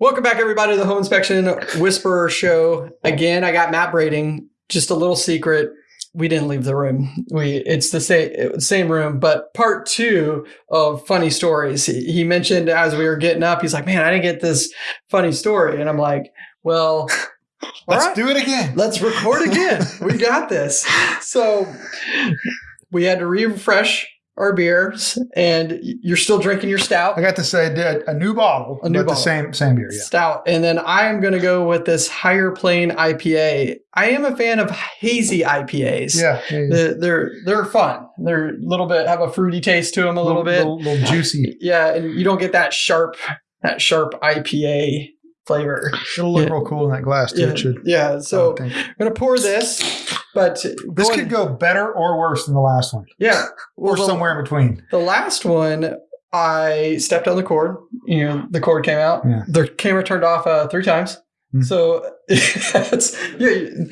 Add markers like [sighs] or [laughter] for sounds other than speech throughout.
Welcome back, everybody, to the Home Inspection Whisperer Show. Again, I got Matt Brading. Just a little secret: we didn't leave the room. We it's the same same room, but part two of funny stories. He, he mentioned as we were getting up, he's like, "Man, I didn't get this funny story," and I'm like, "Well." [laughs] Let's right. do it again. Let's record again. [laughs] we got this. So we had to refresh our beers, and you're still drinking your stout. I got to say a, a new bottle, A new but bottle. the same same beer. Yeah. Stout. And then I am going to go with this higher plane IPA. I am a fan of hazy IPAs. Yeah. They're, they're they're fun. They're a little bit have a fruity taste to them a little, bit. little, little juicy. Yeah, and you don't get that sharp that sharp IPA flavor. It'll look Yeah. real cool in that glass too. Yeah, yeah. So. I'm gonna pour this, but this going- could go better or worse than the last one, yeah, or the- somewhere in between. The last one, I stepped on the cord. You know, the cord came out. Yeah. The camera turned off uh, three times. Hmm. So [laughs] it's yeah,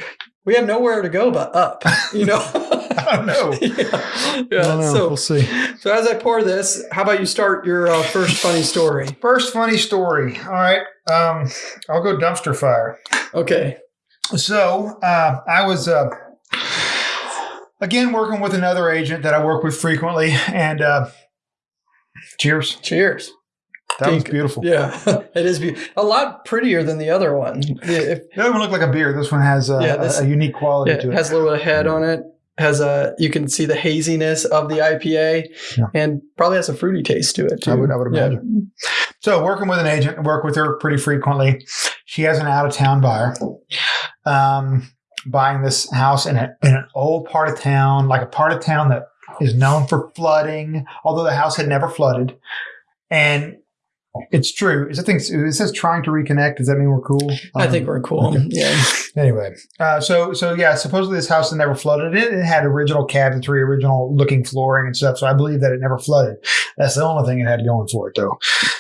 we have nowhere to go but up. You know. [laughs] I don't know. yeah. [laughs] yeah. I don't know. So we'll see. so as I pour this, how about you start your uh, first funny story? First funny story. All right. Um, I'll go dumpster fire. Okay. So uh, I was uh, again working with another agent that I work with frequently, and uh, cheers. Cheers. That was beautiful. Yeah, [laughs] it is be- a lot prettier than the other one. If, It doesn't look like a beer. This one has a, Yeah, this- a, unique quality Yeah, to it it. has a little bit of head on it. Has a you can see the haziness of the IPA, Yeah. and probably has a fruity taste to it too. I would- I would imagine. So working with an agent, work with her pretty frequently. She has an out of town buyer, um, buying this house in, a, in an old part of town, like a part of town that is known for flooding, although the house had never flooded. And it's true. Is it things it says trying to reconnect? Does that mean we're cool? I Um, think we're cool. okay. Yeah, [laughs] Anyway, uh, so so yeah, supposedly this house had never flooded. It, it had original cabinetry, original looking flooring and stuff. So I believe that it never flooded. That's the only thing it had going for it, though.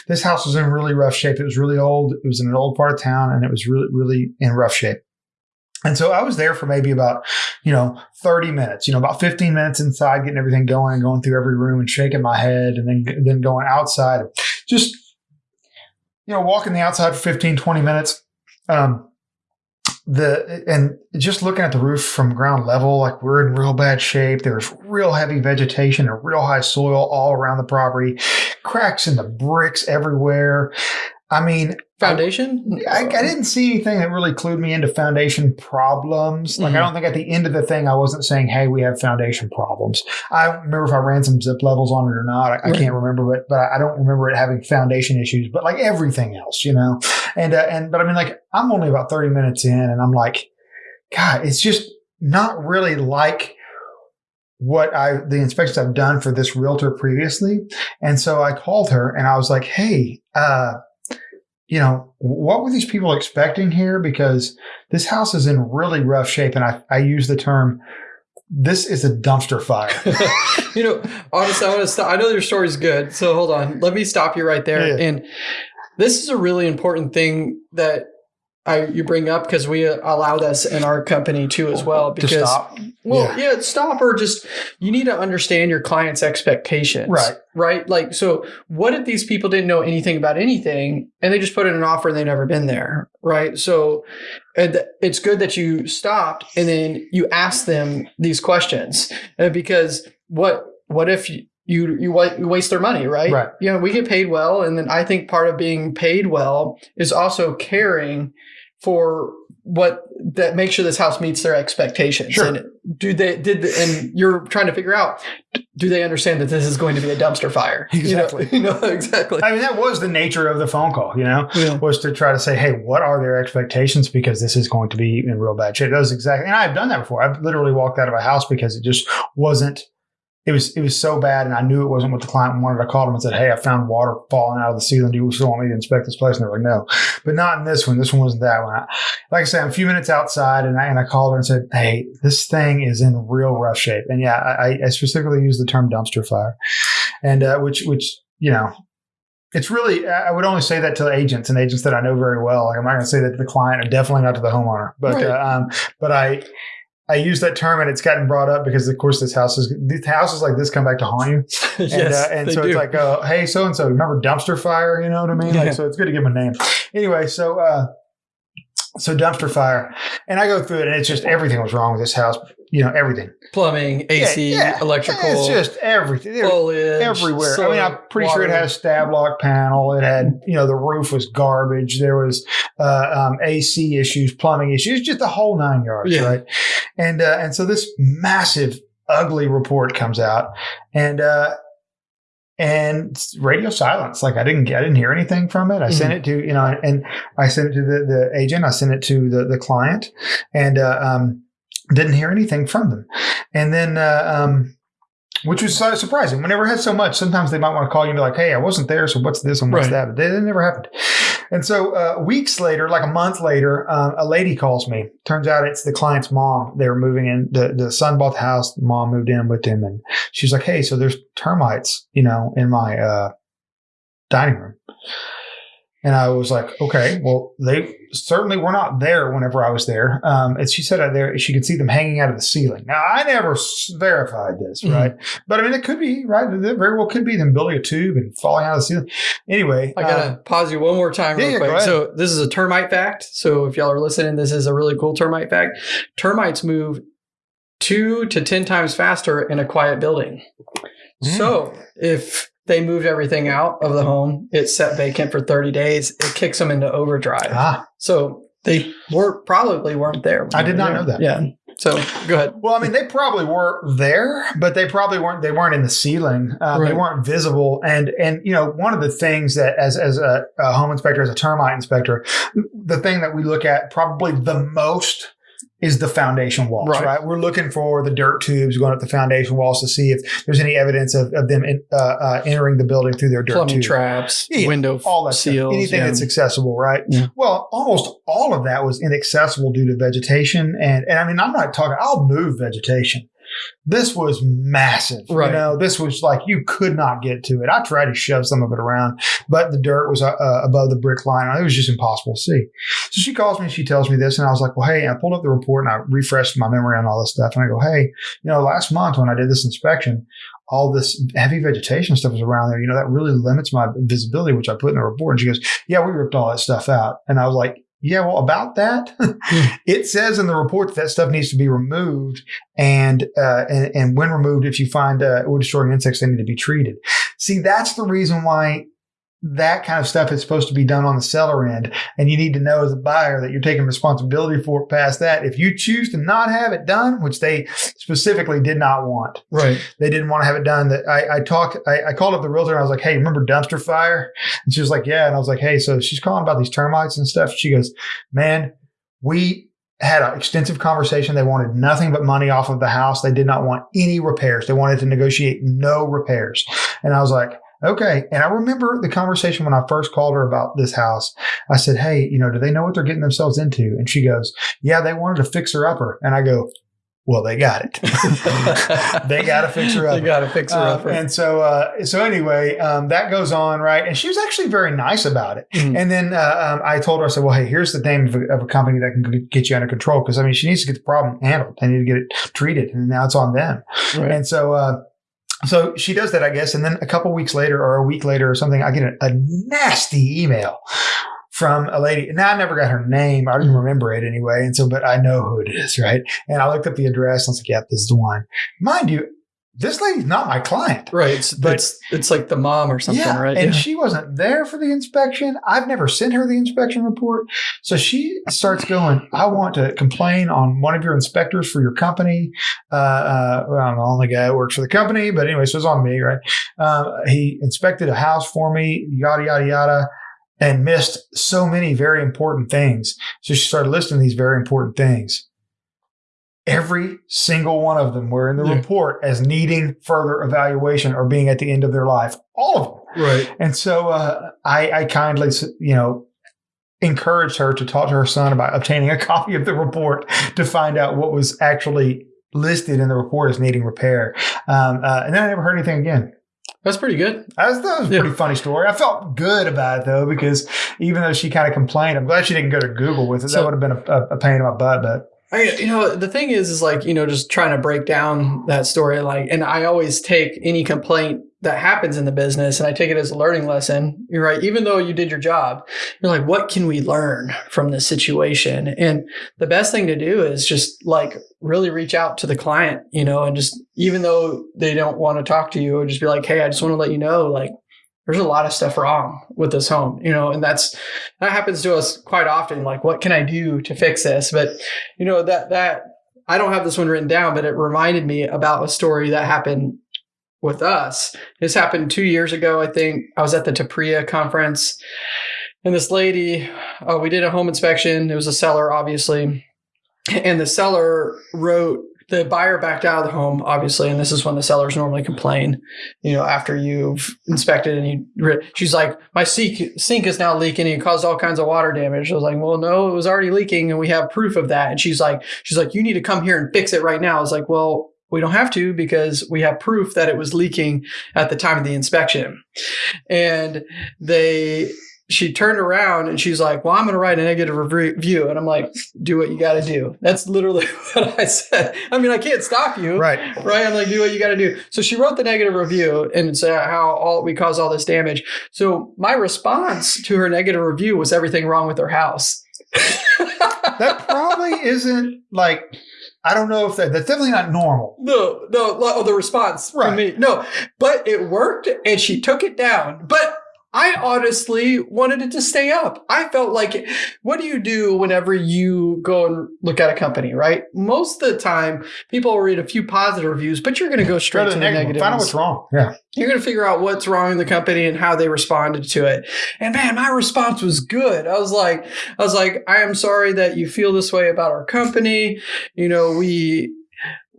This house was in really rough shape. It was really old. It was in an old part of town, and it was really really in rough shape. And so I was there for maybe about, you know, 30 minutes, you know, about 15 minutes inside, getting everything going and going through every room and shaking my head and then, then going outside. Just, you know, walking the outside for 15, 20 minutes. Um, the and just looking at the roof from ground level, like we're in real bad shape. There's real heavy vegetation and real high soil all around the property, cracks in the bricks everywhere. I mean, foundation. I, I didn't see anything that really clued me into foundation problems. Like, I Mhm. don't think at the end of the thing, I wasn't saying, "Hey, we have foundation problems." I don't remember if I ran some zip levels on it or not. I, I can't remember, but but I don't remember it having foundation issues. But like everything else, you know, and uh, and but I mean, like I'm only about thirty minutes in, and I'm like, God, it's just not really like what I the inspections I've done for this realtor previously. And so I called her and I was like, "Hey, uh, you know, what were these people expecting here? Because this house is in really rough shape. And I, I use the term, this is a dumpster fire. [laughs] you know, honestly, I want to stop. I know your story's good, so hold on. Let me stop you right there. Yeah. And this is a really important thing that I you bring up because we allow this in our company too as well. to Because stop. well, yeah. stop or just you need to understand your client's expectations, Right. Right. Like, so what if these people didn't know anything about anything and they just put in an offer and they've never been there, right? So and it's good that you stopped and then you asked them these questions uh, because what what if you you, you you waste their money, right? Right. You know, we get paid well, and then I think part of being paid well is also caring for what that make sure this house meets their expectations. Sure. And do they did the, and you're trying to figure out do they understand that this is going to be a dumpster fire? You know- Exactly. [laughs] You know, exactly. I mean, that was the nature of the phone call, you know, Yeah. was to try to say, hey, what are their expectations? Because this is going to be in real bad shape. That was exactly, and I've done that before. I've literally walked out of a house because it just wasn't, it was, it was so bad. And I knew it wasn't what the client wanted. I called them and said, hey, I found water falling out of the ceiling. Do you still want me to inspect this place? And they're like, no, but not in this one. This one wasn't that one. I, like I said, I'm a few minutes outside and I, and I called her and said, hey, this thing is in real rough shape. And yeah, I, I specifically used the term dumpster fire and, uh, which, which, you know, it's really I would only say that to agents and agents that I know very well. Like I'm not going to say that to the client, and definitely not to the homeowner. But Right. uh, um, but I I use that term and it's gotten brought up because, of course, this house is these houses like this come back to haunt you. [laughs] And, yes, uh, and so do. it's like, uh, hey, so and so, remember dumpster fire? You know what I mean? Yeah. Like, so it's good to give them a name. Anyway, so uh, so dumpster fire, and I go through it, and it's just everything was wrong with this house. You know, everything. plumbing, AC, Yeah, yeah. electrical, It's just everything. Foliage, everywhere. I mean, I'm pretty sure it water. had a Stab-Lok panel. It had, you know, the roof was garbage. There was uh, um, AC issues, plumbing issues, just the whole nine yards, Yeah. right? And uh, and so this massive, ugly report comes out, and uh, and radio silence. Like I didn't, get, I didn't hear anything from it. I sent it to, you know, and I sent it to the, the agent. I sent it to the the client, and uh, um, didn't hear anything from them. And then, uh, um, which was so surprising. We never had so much. Sometimes they might want to call you and be like, "Hey, I wasn't there, so what's this and what's Right. that?" But that that never happened. And so, uh, weeks later, like a month later, um, a lady calls me. Turns out it's the client's mom. They were moving in. The the son bought the house. The mom moved in with him, and she's like, "Hey, so there's termites, you know, in my uh, dining room." And I was like, okay, well, they certainly were not there whenever I was there. Um, and she said there she could see them hanging out of the ceiling. Now, I never verified this, Mhm. right? But I mean, it could be, right? It very well could be them building a tube and falling out of the ceiling. Anyway, I gotta uh, pause you one more time, yeah, real quick. So this is a termite fact. So if y'all are listening, this is a really cool termite fact. Termites move two to ten times faster in a quiet building. Mm. So if they moved everything out of the home, it's set vacant for 30 days, it kicks them into overdrive. ah, So they were probably weren't there. I did not there. know that. Yeah. So go ahead. Well, I mean, they probably were there, but they probably weren't. They weren't in the ceiling. Uh, They weren't visible. And and you know, one of the things that as as a, a home inspector, as a termite inspector, the thing that we look at probably the most is the foundation walls. Right. Right. We're looking for the dirt tubes going up the foundation walls to see if there's any evidence of, of them in, uh, uh, entering the building through their dirt Plumbing tube traps, Yeah, window all that seals, stuff. anything yeah. that's accessible, right? Yeah. Well, almost all of that was inaccessible due to vegetation, and and I mean, I'm not talking. I'll move vegetation. This was massive, Right. You know, this was like you could not get to it. I tried to shove some of it around, but the dirt was uh, uh, above the brick line. It was just impossible to see. So she calls me and she tells me this, and I was like, "Well, hey," I pulled up the report and I refreshed my memory on all this stuff, and I go, "Hey, you know, last month when I did this inspection." all this heavy vegetation stuff was around there. You know, that really limits my visibility, which I put in the report. And she goes, Yeah, we ripped all that stuff out. And I was like, Yeah, well, about that, [laughs] it says in the report that, that stuff needs to be removed. And, uh, and, and when removed, if you find uh, wood destroying insects, they need to be treated. See, that's the reason why that kind of stuff is supposed to be done on the seller end. And you need to know as a buyer that you're taking responsibility for it past that. If you choose to not have it done, which they specifically did not want, Right. they didn't want to have it done. That I, I talked, I, I called up the realtor and I was like, Hey, remember dumpster fire? And she was like, Yeah. And I was like, Hey, so she's calling about these termites and stuff. She goes, Man, we had an extensive conversation. They wanted nothing but money off of the house. They did not want any repairs. They wanted to negotiate no repairs. And I was like, Okay. And I remember the conversation when I first called her about this house. I said, Hey, you know, do they know what they're getting themselves into? And she goes, Yeah, they wanted to fix her upper. And I go, Well, they got it. [laughs] they got to fix her up. They got to fix her Uh, and so, uh, so anyway, um, that goes on, right? And she was actually very nice about it. Mhm. And then uh, um, I told her, I said, "Well, hey, here's the name of a, of a company that can get you under control because I mean, she needs to get the problem handled. They need to get it treated, and now it's on them." Right. And so, uh, so she does that, I guess. And then a couple weeks later, or a week later, or something, I get a, a nasty email from a lady. Now I never got her name. I didn't mm-hmm. remember it anyway. And so, but I know who it is, right? And I looked up the address. And I was like, "Yeah, this is the one." Mind you, this lady's not my client. Right. It's, But- it's it's like the mom or something, yeah, right? and Yeah. she wasn't there for the inspection. I've never sent her the inspection report. So she starts going, I want to complain on one of your inspectors for your company. Uh, uh, well, I'm the only guy that works for the company, but anyway, so it's on me, right? Um, he inspected a house for me, yada, yada, yada, and missed so many very important things. So she started listing these very important things. Every single one of them were in the Yeah. report as needing further evaluation or being at the end of their life. All of them. right. And so uh, I, I kindly, you know, encouraged her to talk to her son about obtaining a [laughs] copy of the report to find out what was actually listed in the report as needing repair. Um, uh, and then I never heard anything again. That's pretty good. That was, that was a Yeah. pretty funny story. I felt good about it though, because even though she kind of complained, I'm glad she didn't go to Google with it. So- that would have been a, a, a pain in my butt, but I, you know, the thing is, is like, you know, just trying to break down that story. Like, and I always take any complaint that happens in the business and I take it as a learning lesson. You're right. Even though you did your job, you're like, what can we learn from this situation? And the best thing to do is just like really reach out to the client, you know, and just, even though they don't want to talk to you, or just be like, Hey, I just want to let you know, like, there's a lot of stuff wrong with this home, you know, and that's that happens to us quite often. Like, what can I do to fix this? But you know that that I don't have this one written down, but it reminded me about a story that happened with us. This happened two years ago, I think. I was at the TPREIA conference, and this lady, uh, we did a home inspection. It was a seller, obviously, and the seller wrote the buyer backed out of the home, obviously, and this is when the sellers normally complain. You know, after you've inspected and you, she's like, my sink sink is now leaking and it caused all kinds of water damage. I was like, well, no, it was already leaking and we have proof of that. And she's like, she's like, you need to come here and fix it right now. I was like, well, we don't have to because we have proof that it was leaking at the time of the inspection. And they she turned around and she's like, Well, I'm going to write a negative review. And I'm like, Do what you got to do. That's literally [laughs] what I said. I mean, I can't stop you. Right. Right. I'm like, Do what you got to do. So she wrote the negative review and said uh, how all we caused all this damage. So my response to her negative review was everything wrong with her house. [laughs] that probably isn't like I don't know if that that's definitely not normal. No, no, oh, the response right. from me. No, but it worked and she took it down. But I honestly wanted it to stay up. I felt like, what do you do whenever you go and look at a company, right? Most of the time, people will read a few positive reviews, but you're going to go straight go to, to, the negative. negative. Find out what's wrong. Yeah. You're going to figure out what's wrong in the company and how they responded to it. And man, my response was good. I was like, I was like, I am sorry that you feel this way about our company. You know, we,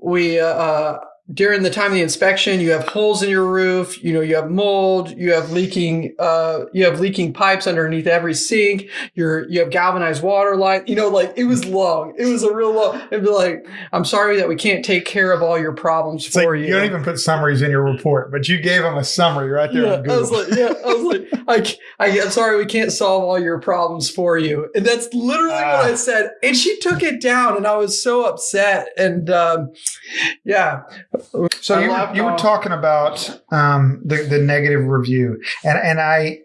we, uh, during the time of the inspection, you have holes in your roof, you know, you have mold, you have leaking, uh, you have leaking pipes underneath every sink, you're, you have galvanized water line, you know, like it was long. It was a real long, it'd be like, I'm sorry that we can't take care of all your problems it's for like, you. You don't even put summaries in your report, but you gave them a summary right there. Yeah, I was like, yeah, I was like, [laughs] I, I, am sorry, we can't solve all your problems for you. And that's literally uh, what I ah. said. And she took it down and I was so upset. And, um, yeah, so you, you were talking about um, the the negative review, and and I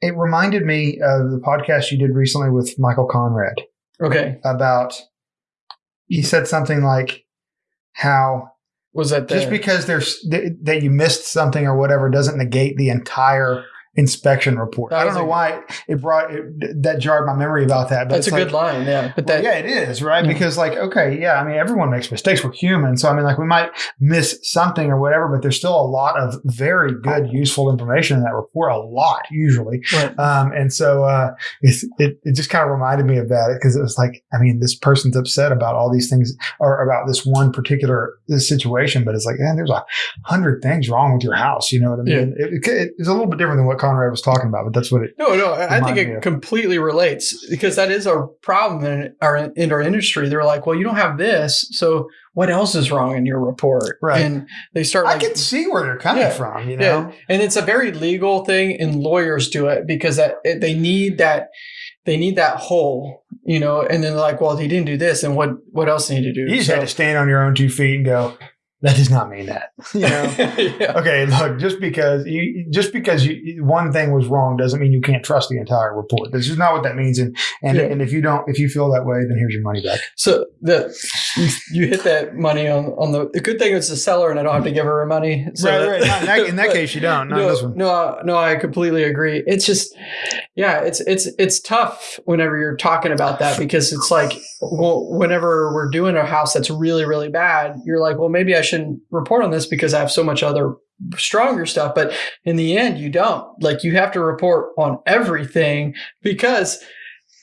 it reminded me of the podcast you did recently with Michael Conrad. Okay, about he said something like how was that the, just because there's that you missed something or whatever doesn't negate the entire inspection report. That I don't know a, why it brought it, that jarred my memory about that. But that's a like, good line, yeah. But that, well, yeah, it is right yeah. because like okay, yeah. I mean, everyone makes mistakes. We're human, so I mean, like we might miss something or whatever, but there's still a lot of very good, useful information in that report. A lot usually, right. um, and so uh, it it just kind of reminded me of that because it was like, I mean, this person's upset about all these things or about this one particular this situation, but it's like, man, there's a hundred things wrong with your house. You know what I mean? Yeah. It, it, it's a little bit different than what Conrad was talking about, but that's what it. No, no, I think it completely relates because that is a problem in our in our industry. They're like, well, you don't have this, so what else is wrong in your report? Right. And they start. Like, I can see where they're coming yeah, from. You know, yeah. and it's a very legal thing, and lawyers do it because that they need that they need that hole, you know, and then they're like, well, he didn't do this, and what what else need to do? You just so, had to stand on your own two feet and go, that does not mean that. You know? [laughs] yeah. Okay, look, just because you just because you, one thing was wrong doesn't mean you can't trust the entire report. This is not what that means. And and, yeah. and if you don't, if you feel that way, then here's your money back. So the you, hit that money on on the, the good thing it's the seller, and I don't have to give her her money. So right, right. in that, in that [laughs] case, you don't. Not no, this one. No, no, I completely agree. It's just, yeah, it's it's it's tough whenever you're talking about that because it's like, well, whenever we're doing a house that's really really bad, you're like, well, maybe I should report on this because I have so much other stronger stuff. But in the end, you don't. Like you have to report on everything because,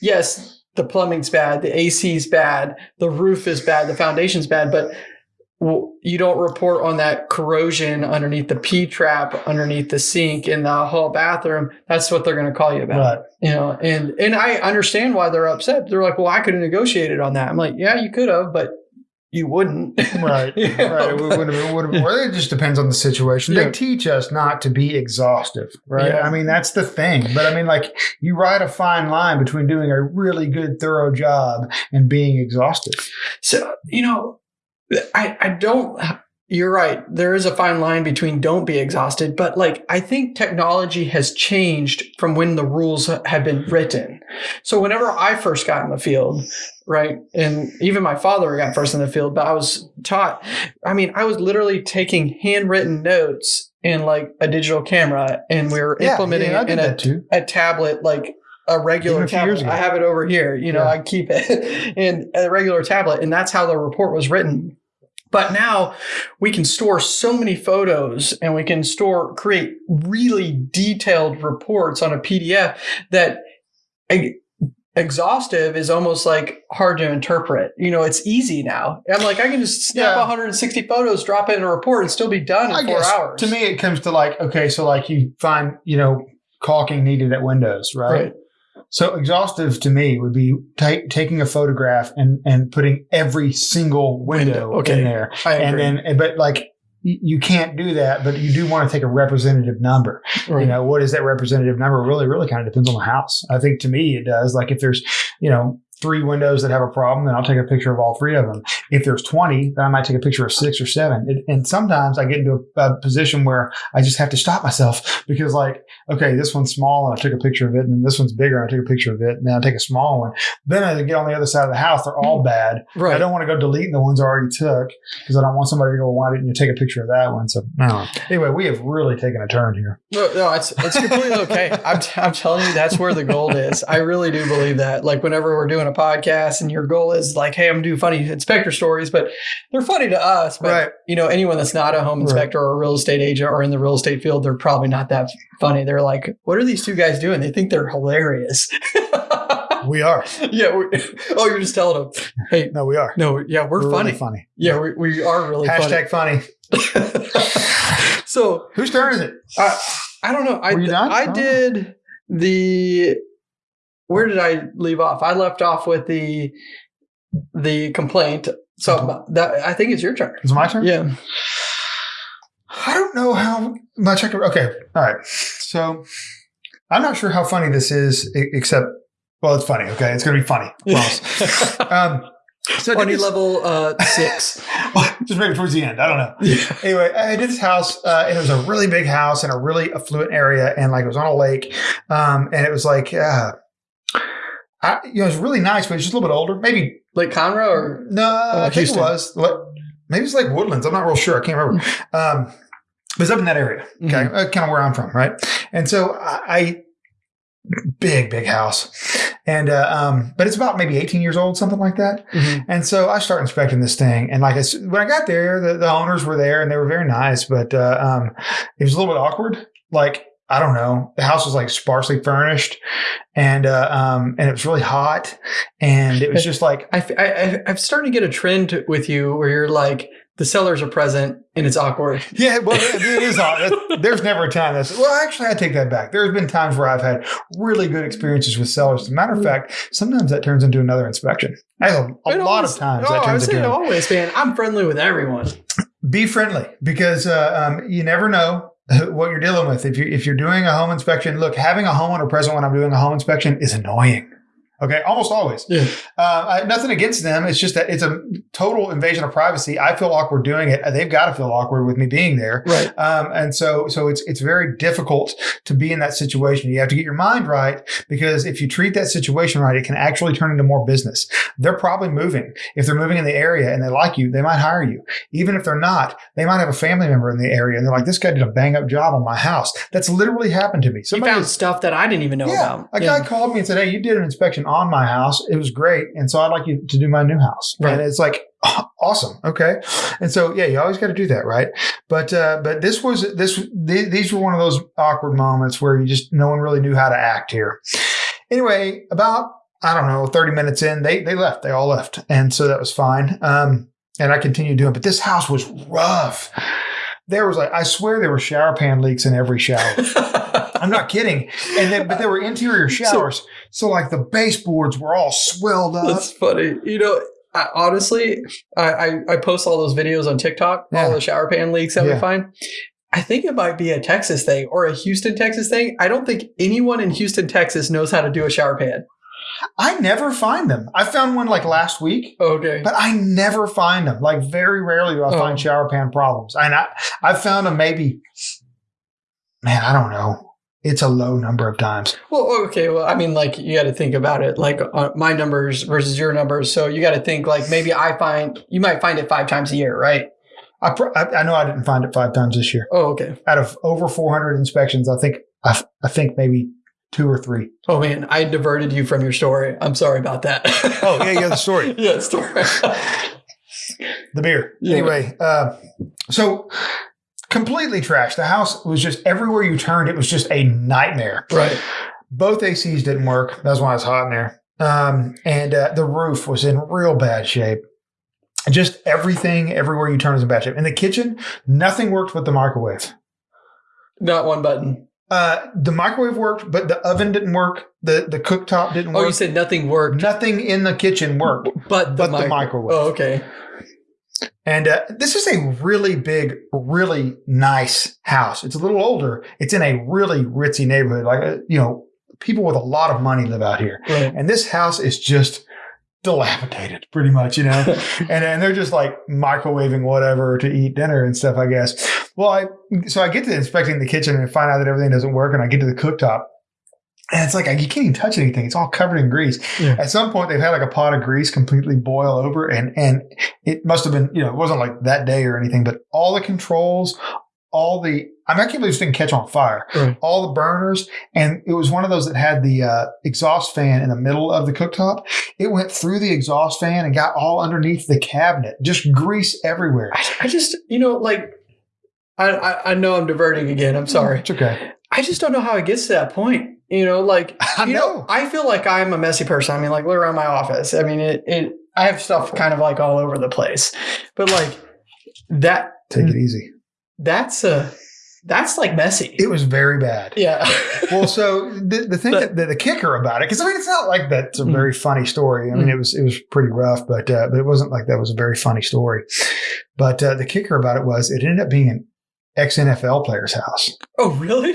yes, the plumbing's bad, the AC's bad, the roof is bad, the foundation's bad, but you don't report on that corrosion underneath the P trap, underneath the sink in the hall bathroom. That's what they're going to call you about. Right. You know, and and I understand why they're upset. They're like, "Well, I could have negotiated on that." I'm like, "Yeah, you could have, but you wouldn't. [laughs] Right, [laughs] You know, right. It would, would have, would it just depends on the situation. Yeah. They teach us not to be exhaustive, right? Yeah. I mean, that's the thing. But I mean, like, you ride a fine line between doing a really good, thorough job and being exhaustive. So, you know, I, I don't, you're right. There is a fine line between don't be exhausted, but like, I think technology has changed from when the rules have been written. So, whenever I first got in the field, right, and even my father got first in the field, but I was taught, I mean, I was literally taking handwritten notes in like a digital camera and we were implementing yeah, it in a a tablet like a regular a tablet. I have it over here. You know, Yeah. I keep it [laughs] in a regular tablet, and that's how the report was written. But now we can store so many photos and we can store, create really detailed reports on a PDF that e- exhaustive is almost like hard to interpret. You know, it's easy now. I'm like, I can just snap Yeah. 160 photos, drop it in a report, and still be done in I four hours. to me, it comes to like, okay, so like you find, you know, caulking needed at windows, right? right? So exhaustive to me would be ta- taking a photograph and, and putting every single window, Window, okay. in there. And then, but like, you can't do that, but you do want to take a representative number. Right. You know, what is that representative number? Really, really kind of depends on the house. I think to me it does. Like if there's, you know, three windows that have a problem, then I'll take a picture of all three of them. If there's 20, then I might take a picture of six or seven. It, and sometimes I get into a, a position where I just have to stop myself [laughs] because like, okay, this one's small and I took a picture of it. And then this one's bigger and I took a picture of it. And then I take a small one. Then I get on the other side of the house. They're all mm. bad. right. I don't want to go deleting the ones I already took because I don't want somebody to go, why didn't you take a picture of that one? So, I. Anyway, we have really taken a turn here. No, no, it's it's completely okay. [laughs] I'm t- I'm telling you, that's where the gold is. I really do believe that. Like whenever we're doing a podcast, and your goal is like, hey, I'm gonna funny inspector stories, but they're funny to us. But Right. you know, anyone that's not a home Right. inspector or a real estate agent or in the real estate field, they're probably not that funny. They're like, what are these two guys doing? They think they're hilarious. [laughs] We are. yeah. [laughs] Oh, you're just telling them, hey, No, we are. no, yeah, we're, really funny. funny. Yeah, we, we are really Hashtag funny. funny. [laughs] so Whose turn is it? Uh, I don't know. I Were done? I Oh. did the. Where did I leave off? I left off with the the complaint. So that I think it's your turn. It's my turn. Yeah. I don't know how much I can. Okay. All right. So I'm not sure how funny this is, except, well, it's funny. Okay. It's going to be funny. [laughs] Um, so Funny this- level uh, six. [laughs] just maybe towards the end. I don't know. yeah. Anyway, I did this house, uh, and it was a really big house in a really affluent area, and like it was on a lake, um, and it was like, uh, I, you know, it was really nice, but it's just a little bit older. Maybe Like Conroe or no, I think Houston. it was. Like, maybe it's like Woodlands. I'm not real sure. I can't remember. Um, it was up in that area. Okay, Mhm. uh, kind of where I'm from, right? And so I, I big, big house, and uh, um, but it's about maybe 18 years old, something like that. Mhm. And so I start inspecting this thing, and like I when I got there, the, the owners were there, and they were very nice, but uh, um, it was a little bit awkward. Like I don't know, the house was like sparsely furnished, and uh, um, and it was really hot, and it was just like I, I, I'm starting to get a trend with you where you're like the sellers are present and it's awkward. [laughs] Yeah, well, it is odd. There's never a time that's well. Actually, I take that back. There's been times where I've had really good experiences with sellers. As a matter of fact, sometimes that turns into another inspection. I have a, a lot always- of times Oh, that turns into. always, man. I'm friendly with everyone. Be friendly because uh, um, you never know [laughs] what you're dealing with. If you if you're doing a home inspection, look, having a homeowner present when I'm doing a home inspection is annoying. Okay, almost always. Yeah. Uh, I, nothing against them. It's just that it's a total invasion of privacy. I feel awkward doing it. They've got to feel awkward with me being there. Right. Um, and so, so it's it's very difficult to be in that situation. You have to get your mind right because if you treat that situation right, it can actually turn into more business. They're probably moving. If they're moving in the area and they like you, they might hire you. Even if they're not, they might have a family member in the area and they're like, "This guy did a bang up job on my house." That's literally happened to me. You Somebody found stuff that I didn't even know yeah, about. a guy called me and said, "Hey, you did an inspection on my house. It was great, and so I'd like you to do my new house." Right. And it's like [laughs] awesome, okay. And so yeah, you always got to do that, right? But uh, but this was this th- these were one of those awkward moments where you just no one really knew how to act here. Anyway, about I don't know, thirty minutes in, they they left. They all left, and so that was fine. Um, and I continued doing, but this house was rough. There was like I swear there were shower pan leaks in every shower. [laughs] I'm not kidding. And then, but there were interior showers. So, like the baseboards were all swelled up. That's funny. You know, I, honestly, I, I I post all those videos on TikTok, Yeah. all the shower pan leaks that we Yeah. find. I think it might be a Texas thing or a Houston, Texas thing. I don't think anyone in Houston, Texas knows how to do a shower pan. I never find them. I found one like last week, Okay. but I never find them. Like very rarely do I Oh. find shower pan problems. And I, I found them maybe, man, I don't know. It's a low number of times. Well, okay. Well, I mean, like you got to think about it, like uh, my numbers versus your numbers. So you got to think like maybe I find you might find it five times a year, right? I, pr- I, I know I didn't find it five times this year. Oh, okay. Out of over 400 inspections, I think I, I think maybe two or three. Oh man, I diverted you from your story. I'm sorry about that. Oh, yeah, yeah, the story. [laughs] yeah, the story. the beer. Yeah. Anyway, uh, so completely trashed. The house was just everywhere you turned, it was just a nightmare. right. Both ACs didn't work. That's why it's hot in there. Um, and uh, the roof was in real bad shape. Just everything, everywhere you turn, is in bad shape. In the kitchen, nothing worked but the microwave. Not one button. Uh, the microwave worked, but the oven didn't work. The the cooktop didn't work. Oh, you said nothing worked, Nothing in the kitchen worked. but the, but the microwave. Oh, okay. And uh, this is a really big, really nice house. It's a little older. It's in a really ritzy neighborhood. Like, uh, you know, people with a lot of money live out here. Right. And this house is just dilapidated, pretty much, you know? [laughs] and, and they're just like microwaving whatever to eat dinner and stuff, I guess. Well, I, so I get to inspecting the kitchen and find out that everything doesn't work. And I get to the cooktop. And it's like, you can't even touch anything. It's all covered in grease. Yeah. At some point, they've had like a pot of grease completely boil over, and and it must have been, you know, it wasn't like that day or anything, but all the controls, all the, I, mean, I can't believe this didn't catch on fire. Right. All the burners, and it was one of those that had the uh, exhaust fan in the middle of the cooktop. It went through the exhaust fan and got all underneath the cabinet, just grease everywhere. I, I just, you know, like, I, I I know I'm diverting again. I'm sorry. It's okay. I just don't know how it gets to that point. You know, like [laughs] I you know. I feel like I'm a messy person. I mean, like look around my office. I mean, it, it I have stuff kind of like all over the place. But like that Take it easy. that's a that's like messy. It was very bad. yeah. [laughs] well, so the, the thing But- that the, the kicker about it, because I mean, it's not like that's a Mm. very funny story. I mean, Mm. it was it was pretty rough, but uh, but it wasn't like that was a very funny story. But uh, the kicker about it was it ended up being an ex NFL player's house. oh, really?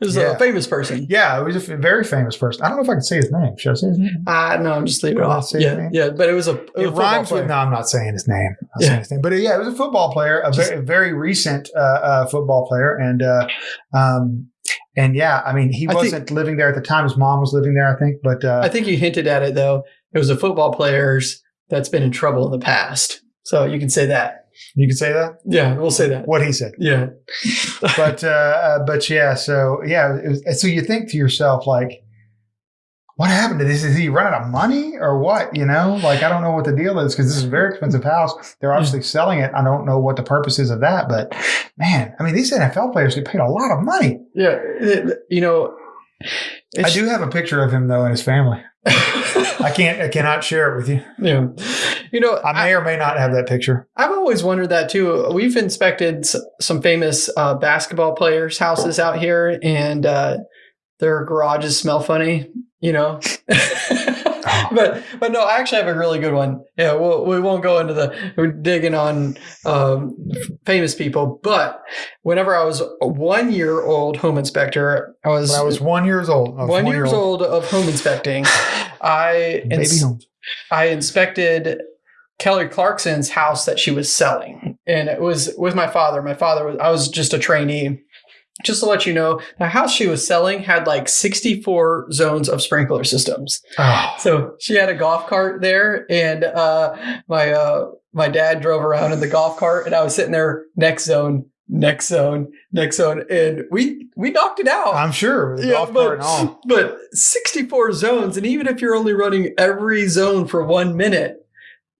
This is Yeah. a famous person. Yeah, it was a very famous person. I don't know if I can say his name. Should I say his name? Uh no, I'm just leaving it off. say his Yeah, name? yeah, but it was a, it It football rhymes with no. I'm not saying his name. I'm Yeah. saying his name. But yeah, it was a football player, a very, very recent uh, uh, football player, and uh, um, and yeah, I mean, he I wasn't living there at the time. His mom was living there, I think. But uh, I think you hinted at it though. It was a football player's that's been in trouble in the past. So you can say that. You could say that. Yeah, we'll say that. What he said. Yeah. [laughs] but uh, uh, but yeah, so yeah, was, so you think to yourself like, what happened to this? Is he run out of money or what? You know, like I don't know what the deal is because this is a very expensive house. They're obviously selling it. I don't know what the purpose is of that, but man, I mean, these NFL players get paid a lot of money. Yeah. You know, I do have a picture of him though and his family. I can't, I cannot share it with you. yeah. You know, I may or may not have that picture. I've always wondered that too. We've inspected s- some famous uh, basketball players' houses out here, and uh, their garages smell funny. You know, [laughs] [laughs] but but no, I actually have a really good one. Yeah, we'll, we won't go into the digging on um, famous people, but whenever I was a one year old home inspector, I was, When I was one years old, was one, years year-old. old of home inspecting. [sighs] I baby ins- homes. I inspected Kelly Clarkson's house that she was selling, and it was with my father. My father was I was just a trainee. Just to let you know, the house she was selling had like 64 zones of sprinkler systems. Oh, So she had a golf cart there, and uh, my uh, my dad drove around in the golf cart, and I was sitting there next zone, next zone, next zone, and we we knocked it out. I'm sure the golf cart and all. [laughs] But 64 zones, and even if you're only running every zone for one minute,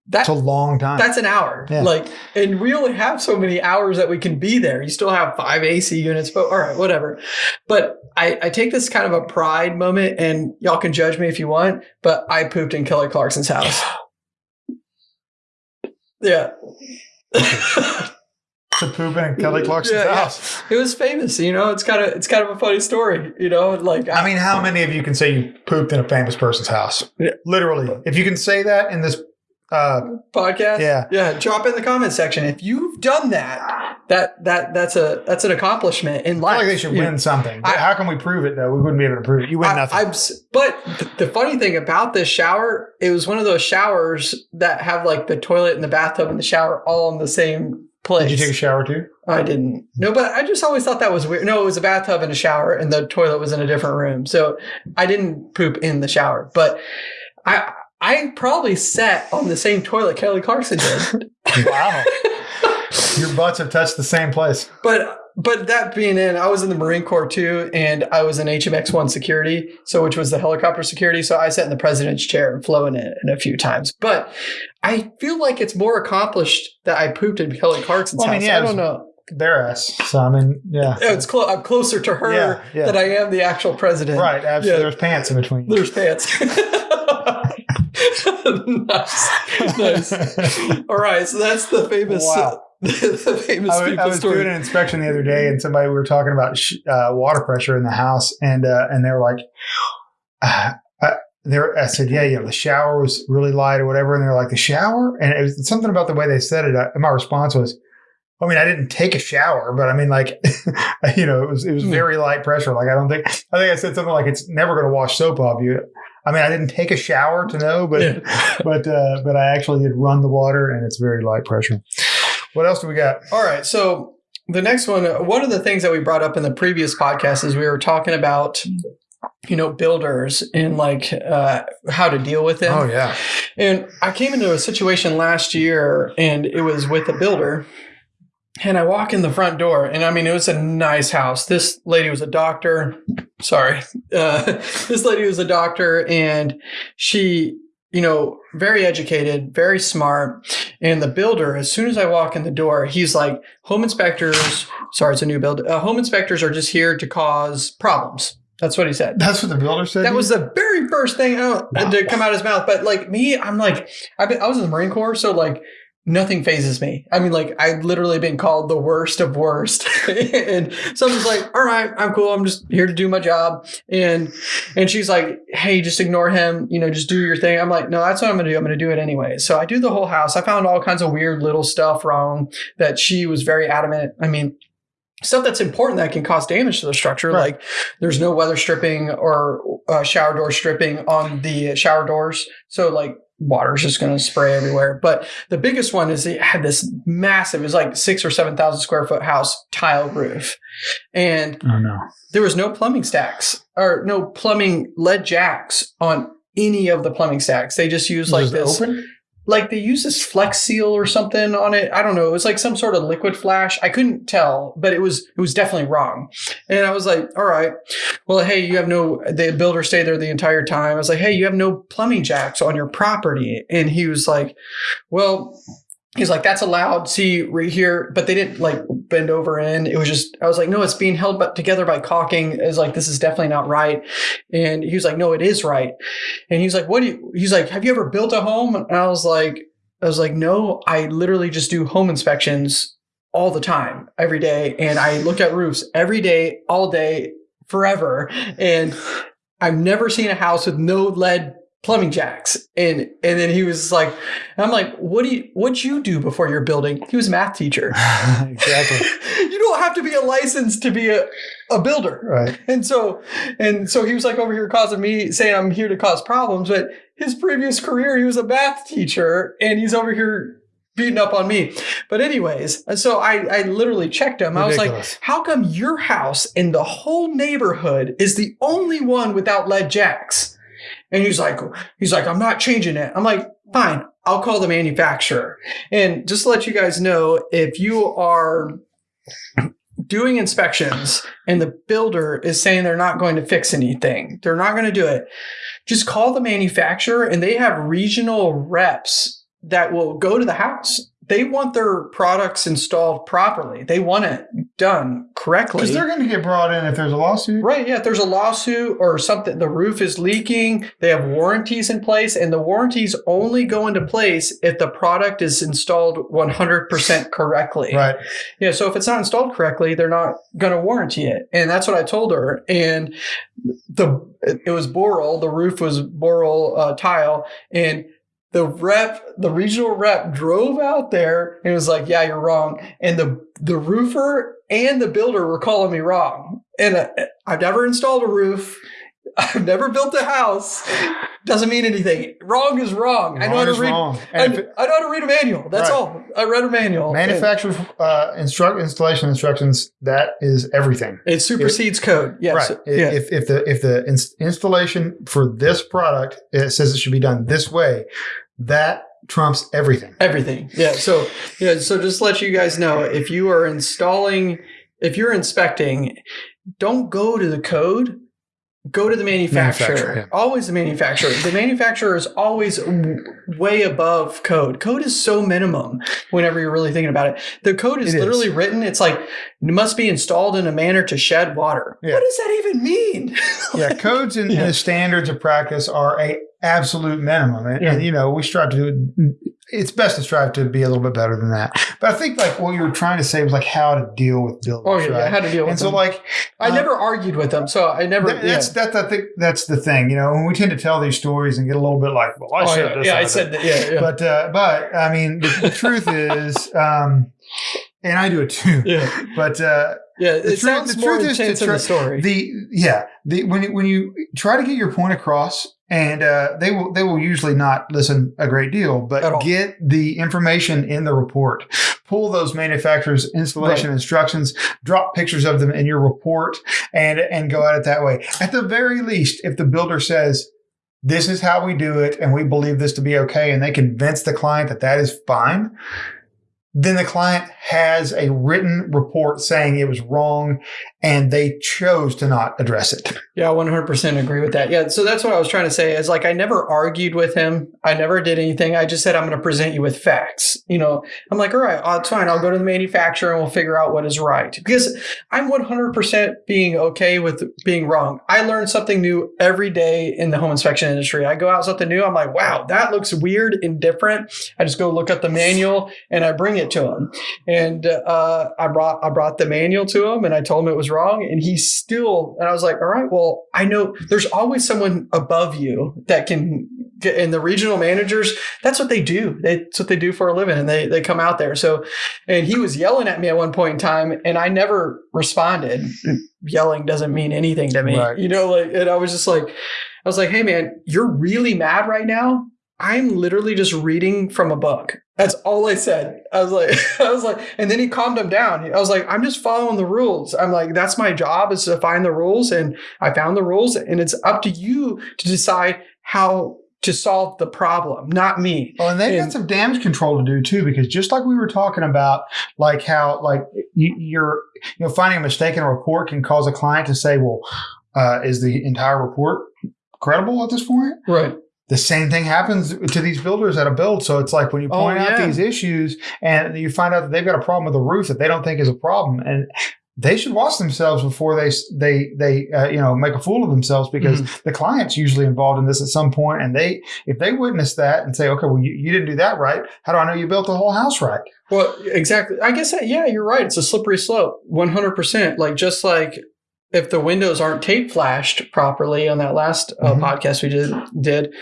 that, It's a long time. that's an hour. Yeah. Like, and we only have so many hours that we can be there. You still have five AC units, but all right, whatever. But I, I take this kind of a pride moment, and y'all can judge me if you want, but I pooped in Kelly Clarkson's house. Yeah. [laughs] to poop in Kelly Clarkson's Yeah, yeah. house. it was famous, you know. It's kind of it's kind of a funny story, you know. Like I mean, how many of you can say you pooped in a famous person's house? Yeah. Literally, if you can say that in this Uh, podcast. Yeah. yeah. Drop in the comment section if you've done that. That that that's a that's an accomplishment in I life. feel like they should You win something. I- How can we prove it though? We wouldn't be able to prove it. You win I, nothing. I'm but th- the funny thing about this shower, it was one of those showers that have like the toilet and the bathtub and the shower all in the same place. Did you take a shower too? I didn't. No, but I just always thought that was weird. No, it was a bathtub and a shower, and the toilet was in a different room. So I didn't poop in the shower, but I I probably sat on the same toilet Kelly Clarkson did. [laughs] Wow. [laughs] Your butts have touched the same place. but but that being in, I was in the Marine Corps too, and I was in HMX one security, so which was the helicopter security. So I sat in the president's chair and flown in it a few times. But I feel like it's more accomplished that I pooped in Kelly Clarkson's Well, I mean, house. yeah, I don't know. Their ass. So I mean, yeah. It's clo- I'm closer to her Yeah, yeah. than I am the actual president. Right. Absolutely. Yeah. There's pants in between. There's pants. [laughs] [laughs] nice, nice. All right, so that's the famous, Wow. [laughs] the famous I was, I was doing an inspection the other day, and somebody we were talking about sh- uh, water pressure in the house, and uh, and they were like, uh, I, they were, I said, yeah, you know, the shower was really light or whatever, and they're like, the shower, and it was something about the way they said it. I, my response was, I mean, I didn't take a shower, but I mean, like, [laughs] you know, it was it was Hmm. very light pressure. Like, I don't think I think I said something like it's never going to wash soap off you. I mean, I didn't take a shower to know, but Yeah. [laughs] but uh, but I actually did run the water, and it's very light pressure. What else do we got? All right, so the next one, uh, one of the things that we brought up in the previous podcast is we were talking about, you know, builders and like uh, how to deal with them. Oh yeah. And I came into a situation last year and it was with a builder. And I walk in the front door, and I mean, it was a nice house. This lady was a doctor. Sorry. [laughs] Uh, this lady was a doctor, and she, you know, very educated, very smart. And the builder, as soon as I walk in the door, he's like, home inspectors, sorry, it's a new build. Uh, home inspectors are just here to cause problems. That's what he said. That's what the builder said. That was the very first thing out, to come out of his mouth. But like me, I'm like, I've been, I was in the Marine Corps, so like nothing phases me. I mean, like I've literally been called the worst of worst, [laughs] and so I'm just like, all right, I'm cool. I'm just here to do my job. And and she's like, hey, just ignore him. You know, just do your thing. I'm like, no, that's what I'm gonna do. I'm gonna do it anyway. So I do the whole house. I found all kinds of weird little stuff wrong that she was very adamant. I mean. Stuff that's important that can cause damage to the structure, Right. like there's no weather stripping or uh, shower door stripping on the shower doors. So like water's just going to spray everywhere. But the biggest one is it had this massive, it was like six or 7,000 square foot house tile roof. And oh no. there was no plumbing stacks or no plumbing lead jacks on any of the plumbing stacks. They just used like this open? Like they use this flex seal or something on it. I don't know. It was like some sort of liquid flash. I couldn't tell, but it was it was definitely wrong. And I was like, all right, well, hey, you have no. The builder stayed there the entire time. I was like, hey, you have no plumbing jacks on your property, and he was like, well. He's like, that's allowed. See right here, but they didn't like bend over in. It was just, I was like, no, it's being held but together by caulking. Is like, this is definitely not right. And he was like, no, it is right. And he's like, what do you, he's like, have you ever built a home? And I was like, I was like, no, I literally just do home inspections all the time, every day. And I look at roofs every day, all day, forever. And I've never seen a house with no lead plumbing jacks. And and then he was like, I'm like, what do you what'd you do before your building? He was a math teacher. [laughs] exactly. [laughs] you don't have to be a license to be a, a builder. Right. And so, and so he was like over here causing me saying I'm here to cause problems, but his previous career, he was a math teacher and he's over here beating up on me. But anyways, and so I, I literally checked him. I was like, how come your house in the whole neighborhood is the only one without lead jacks? And he's like, he's like, I'm not changing it. I'm like, fine, I'll call the manufacturer. And just to let you guys know, if you are doing inspections and the builder is saying they're not going to fix anything, they're not going to do it, just call the manufacturer and they have regional reps that will go to the house. They want their products installed properly. They want it done correctly. Because they're going to get brought in if there's a lawsuit. Right. Yeah. If there's a lawsuit or something, the roof is leaking, they have warranties in place, and the warranties only go into place if the product is installed 100% [laughs] correctly. Right. Yeah. So if it's not installed correctly, they're not going to warranty it. And that's what I told her. And the, it was Boral, the roof was Boral uh, tile. And the rep, the regional rep drove out there and was like, yeah, you're wrong. And the, the roofer and the builder were calling me wrong. And uh, I've never installed a roof. I've never built a house. Doesn't mean anything. Wrong is wrong. I know how Wrong to read. wrong. I, And it- I know how to read a manual. That's Right. all. I read a manual. manufacturer uh, instruct installation instructions that is everything. It supersedes code. Yes. right. Yeah. If if the if the ins- installation for this product it says it should be done this way, that trumps everything. Everything. Yeah. So yeah. So just let you guys know, if you are installing, if you're inspecting, don't go to the code. Go to the manufacturer. Manufacturer, yeah. Always the manufacturer. The manufacturer is always way above code. Code is so minimum whenever you're really thinking about it. The code is It is. literally written. It's like it must be installed in a manner to shed water. Yeah. What does that even mean? [laughs] Yeah, codes and, Yeah. and the standards of practice are a absolute minimum, and, and, you know we strive to. do It's best to strive to be a little bit better than that. But I think like what you were trying to say was like how to deal with buildings. oh yeah, right? had to deal with and so like I uh, never argued with them, so I never. That, that's that's I think that's the thing. You know, when we tend to tell these stories and get a little bit like, well, I. Oh, said yeah, this. yeah, I said that. Yeah, yeah. But uh, but I mean, the, the truth is, [laughs] um, and I do it too. yeah. But uh, Yeah, The it truth- sounds the more truth is intense to in the story. the yeah the when you, when you try to get your point across, and uh, they will they will usually not listen a great deal, but get the information in the report. Pull those manufacturers' installation instructions, drop pictures of them in your report, and and go at it that way. At the very least, if the builder says. This is how we do it, and we believe this to be okay, and they convince the client that that is fine. Then the client has a written report saying it was wrong, and they chose to not address it. yeah, one hundred percent agree with that. Yeah, so that's what I was trying to say. Is like I never argued with him. I never did anything. I just said I'm going to present you with facts. You know, I'm like, all right, uh, it's fine. I'll go to the manufacturer and we'll figure out what is right. Because I'm one hundred percent being okay with being wrong. I learn something new every day in the home inspection industry. I go out something new. I'm like, wow, that looks weird and different. I just go look up the manual and I bring it to him. And uh, I brought I brought the manual to him and I told him it was wrong. And he still and I was like, all right, well, I know there's always someone above you that can get and the regional managers, that's what they do. That's what they do for a living. And they they come out there. So and he was yelling at me at one point in time and I never responded. Yelling doesn't mean anything to me. Right. You know, like and I was just like I was like, hey man, you're really mad right now. I'm literally just reading from a book. That's all I said. I was like, [laughs] I was like, and then he calmed him down. I was like, I'm just following the rules. I'm like, that's my job is to find the rules, and I found the rules, and it's up to you to decide how to solve the problem, not me. Oh, and they've And- got some damage control to do too, because just like we were talking about, like how like you, you're you know finding a mistake in a report can cause a client to say, well, uh, is the entire report credible at this point? Right. The same thing happens to these builders at a build. So it's like when you Oh, point out these issues and you find out that they've got a problem with the roof that they don't think is a problem, and they should watch themselves before they they they uh, you know make a fool of themselves because Mm-hmm. the client's usually involved in this at some point, and they if they witness that and say, okay, well you, you didn't do that right, how do I know you built the whole house right? Well, exactly. I guess that, yeah, you're right. It's a slippery slope, 100%. Like just like if the windows aren't tape flashed properly on that last uh, Mhm. podcast we did, did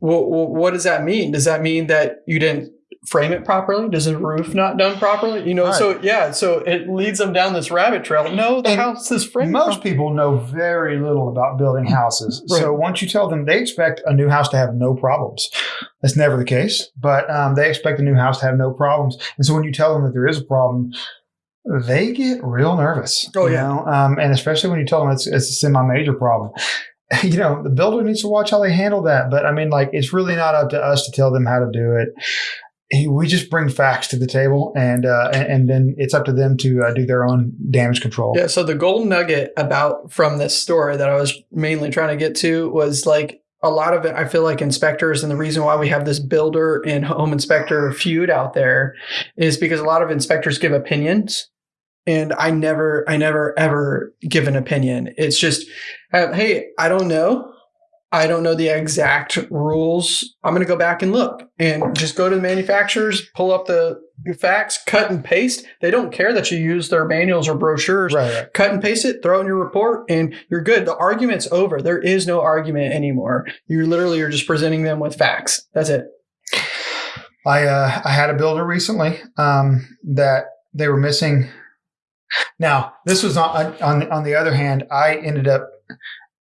well, what does that mean? Does that mean that you didn't frame it properly? Does the roof not done properly? You know, Right. so yeah, so it leads them down this rabbit trail. No, the And house is framed. Most properly. people know very little about building houses. So once you tell them they expect a new house to have no problems, that's never the case. But um, they expect a new house to have no problems. And so when you tell them that there is a problem, they get real nervous. Oh, you yeah. know? Um, and especially when you tell them it's, it's a semi-major problem. [laughs] You know, the builder needs to watch how they handle that. But I mean, like, it's really not up to us to tell them how to do it. We just bring facts to the table, and uh, and, and then it's up to them to uh, do their own damage control. Yeah. So the gold nugget about from this story that I was mainly trying to get to was like a lot of it. I feel like inspectors and the reason why we have this builder and home inspector feud out there is because a lot of inspectors give opinions. And I never, I never ever give an opinion. It's just, uh, hey, I don't know. I don't know the exact rules. I'm going to go back and look and just go to the manufacturers, pull up the facts, cut and paste. They don't care that you use their manuals or brochures Right, right. cut and paste it, throw in your report, and you're good. The argument's over. There is no argument anymore. You literally are just presenting them with facts. That's it. I uh, I had a builder recently um, that they were missing. Now this was on on on the other hand, I ended up.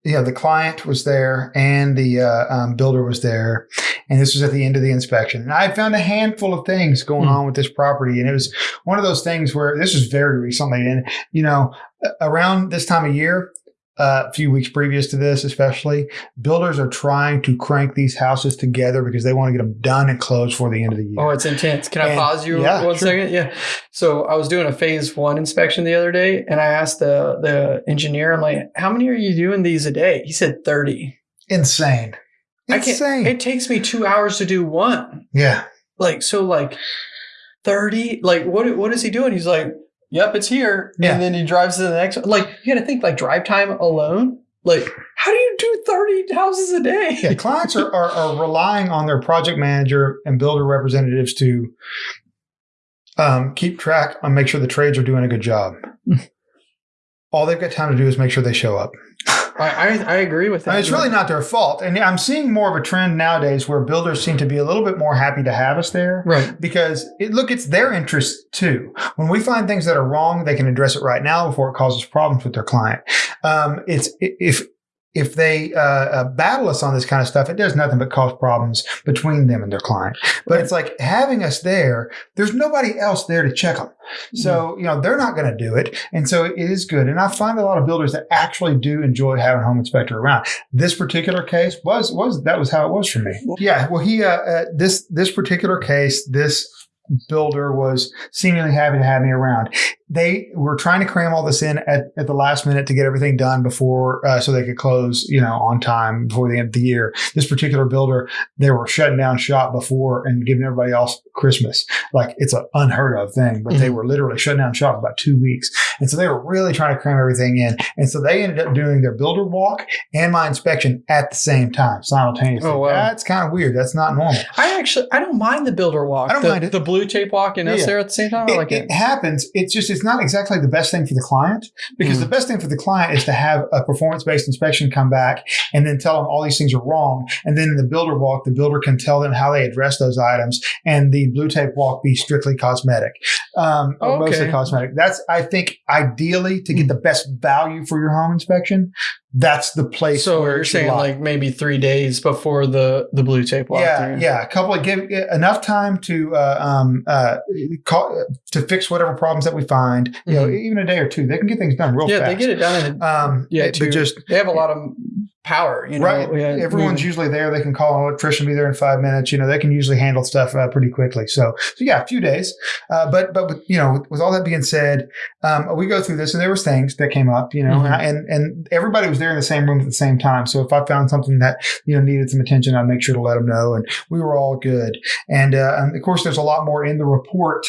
You know, the client was there and the uh, um, builder was there, and this was at the end of the inspection. And I found a handful of things going Hmm. on with this property, and it was one of those things where this was very recently, and you know, around this time of year, uh, a few weeks previous to this, especially, builders are trying to crank these houses together because they want to get them done and closed for the end of the year. Oh, it's intense. Can I And- pause you yeah, one sure. second? Yeah. So I was doing a phase one inspection the other day, and I asked the the engineer, I'm like, "How many are you doing these a day?" He said thirty. Insane. Insane. It takes me two hours to do one. yeah. Like so, like thirty. Like what? What is he doing? He's like, "Yep, it's here," Yeah. and then he drives to the next. one. Like you got to think, like drive time alone. Like how do you do thirty houses a day? Yeah, clients are, are, are relying on their project manager and builder representatives to um, keep track and make sure the trades are doing a good job. [laughs] All they've got time to do is make sure they show up. I, I I agree with that. And it's really not their fault. And I'm seeing more of a trend nowadays where builders seem to be a little bit more happy to have us there right. because it, look, it's their interest too. When we find things that are wrong, they can address it right now before it causes problems with their client. Um, it's if if they uh, uh, battle us on this kind of stuff, it does nothing but cause problems between them and their client. But it's like having us there. There's nobody else there to check them, so you know they're not going to do it, and so it is good. And I find a lot of builders that actually do enjoy having a home inspector around. This particular case was was that was how it was for me. Yeah, well, he uh, uh, this this particular case, this builder was seemingly happy to have me around. They were trying to cram all this in at, at the last minute to get everything done before, uh, so they could close, you know, on time before the end of the year. This particular builder, they were shutting down shop before and giving everybody else Christmas. Like it's an unheard of thing, but they Mhm. were literally shutting down shop about two weeks. And so they were really trying to cram everything in. And so they ended up doing their builder walk and my inspection at the same time, simultaneously. Oh, wow. That's kind of weird. That's not normal. I actually I don't mind the builder walk. I don't the, mind it. The blue tape walk and us Yeah. there at the same time. I it, like it. it happens. It's just it's not exactly the best thing for the client because Mm. the best thing for the client is to have a performance based inspection come back and then tell them all these things are wrong. And then in the builder walk, the builder can tell them how they address those items, and the blue tape walk be strictly cosmetic, um, or mostly cosmetic. That's I think ideally to get the best value for your home inspection. That's the place. So where you're saying lie. like maybe three days before the the blue tape walk. yeah, there. yeah, a couple of give enough time to uh, um, uh, call, to fix whatever problems that we find. You know, Mhm. even a day or two, they can get things done real Yeah, fast. they get it done. In, Um, yeah, yeah, two- but just they have a lot of power. You know, right. Yeah, Everyone's mm. usually there. They can call an electrician, be there in five minutes. You know, they can usually handle stuff uh, pretty quickly. So, so yeah, a few days. Uh, but but with, you know, with, with all that being said, um, we go through this, and there was things that came up. You know, Mhm. and and everybody was there in the same room at the same time. So if I found something that you know needed some attention, I'd make sure to let them know, and we were all good. And, uh, and of course, there's a lot more in the report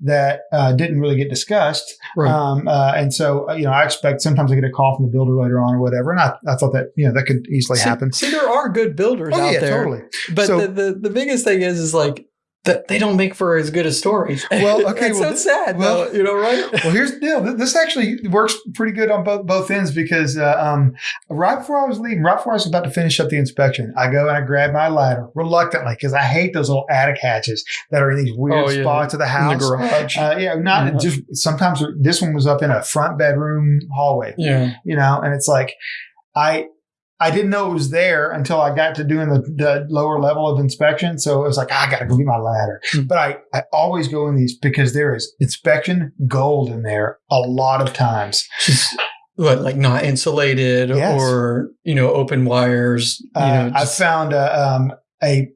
that uh, didn't really get discussed. Right. Um, uh, and so, uh, you know, I expect sometimes I get a call from the builder later on or whatever. And I, I thought that, you know, that could easily see, happen. See, there are good builders Oh, out yeah, there, totally. but So- the, the the biggest thing is is like that they don't make for as good a story. [laughs] Well, okay, it's well, so sad. well- though, you know, right? Well, here's the deal. This actually works pretty good on both both ends because uh, um, right before I was leaving, right before I was about to finish up the inspection, I go and I grab my ladder reluctantly because I hate those little attic hatches that are in these weird Oh, yeah. spots of the In house. the garage. Uh, yeah, not Yeah. just sometimes this one was up in a front bedroom hallway. yeah. you know, and it's like I I didn't know it was there until I got to doing the, the lower level of inspection. So it was like I got to go get my ladder. Hmm. But I I always go in these because there is inspection gold in there a lot of times. What, like not insulated Yes. or you know open wires. You Uh, know, I found a um, a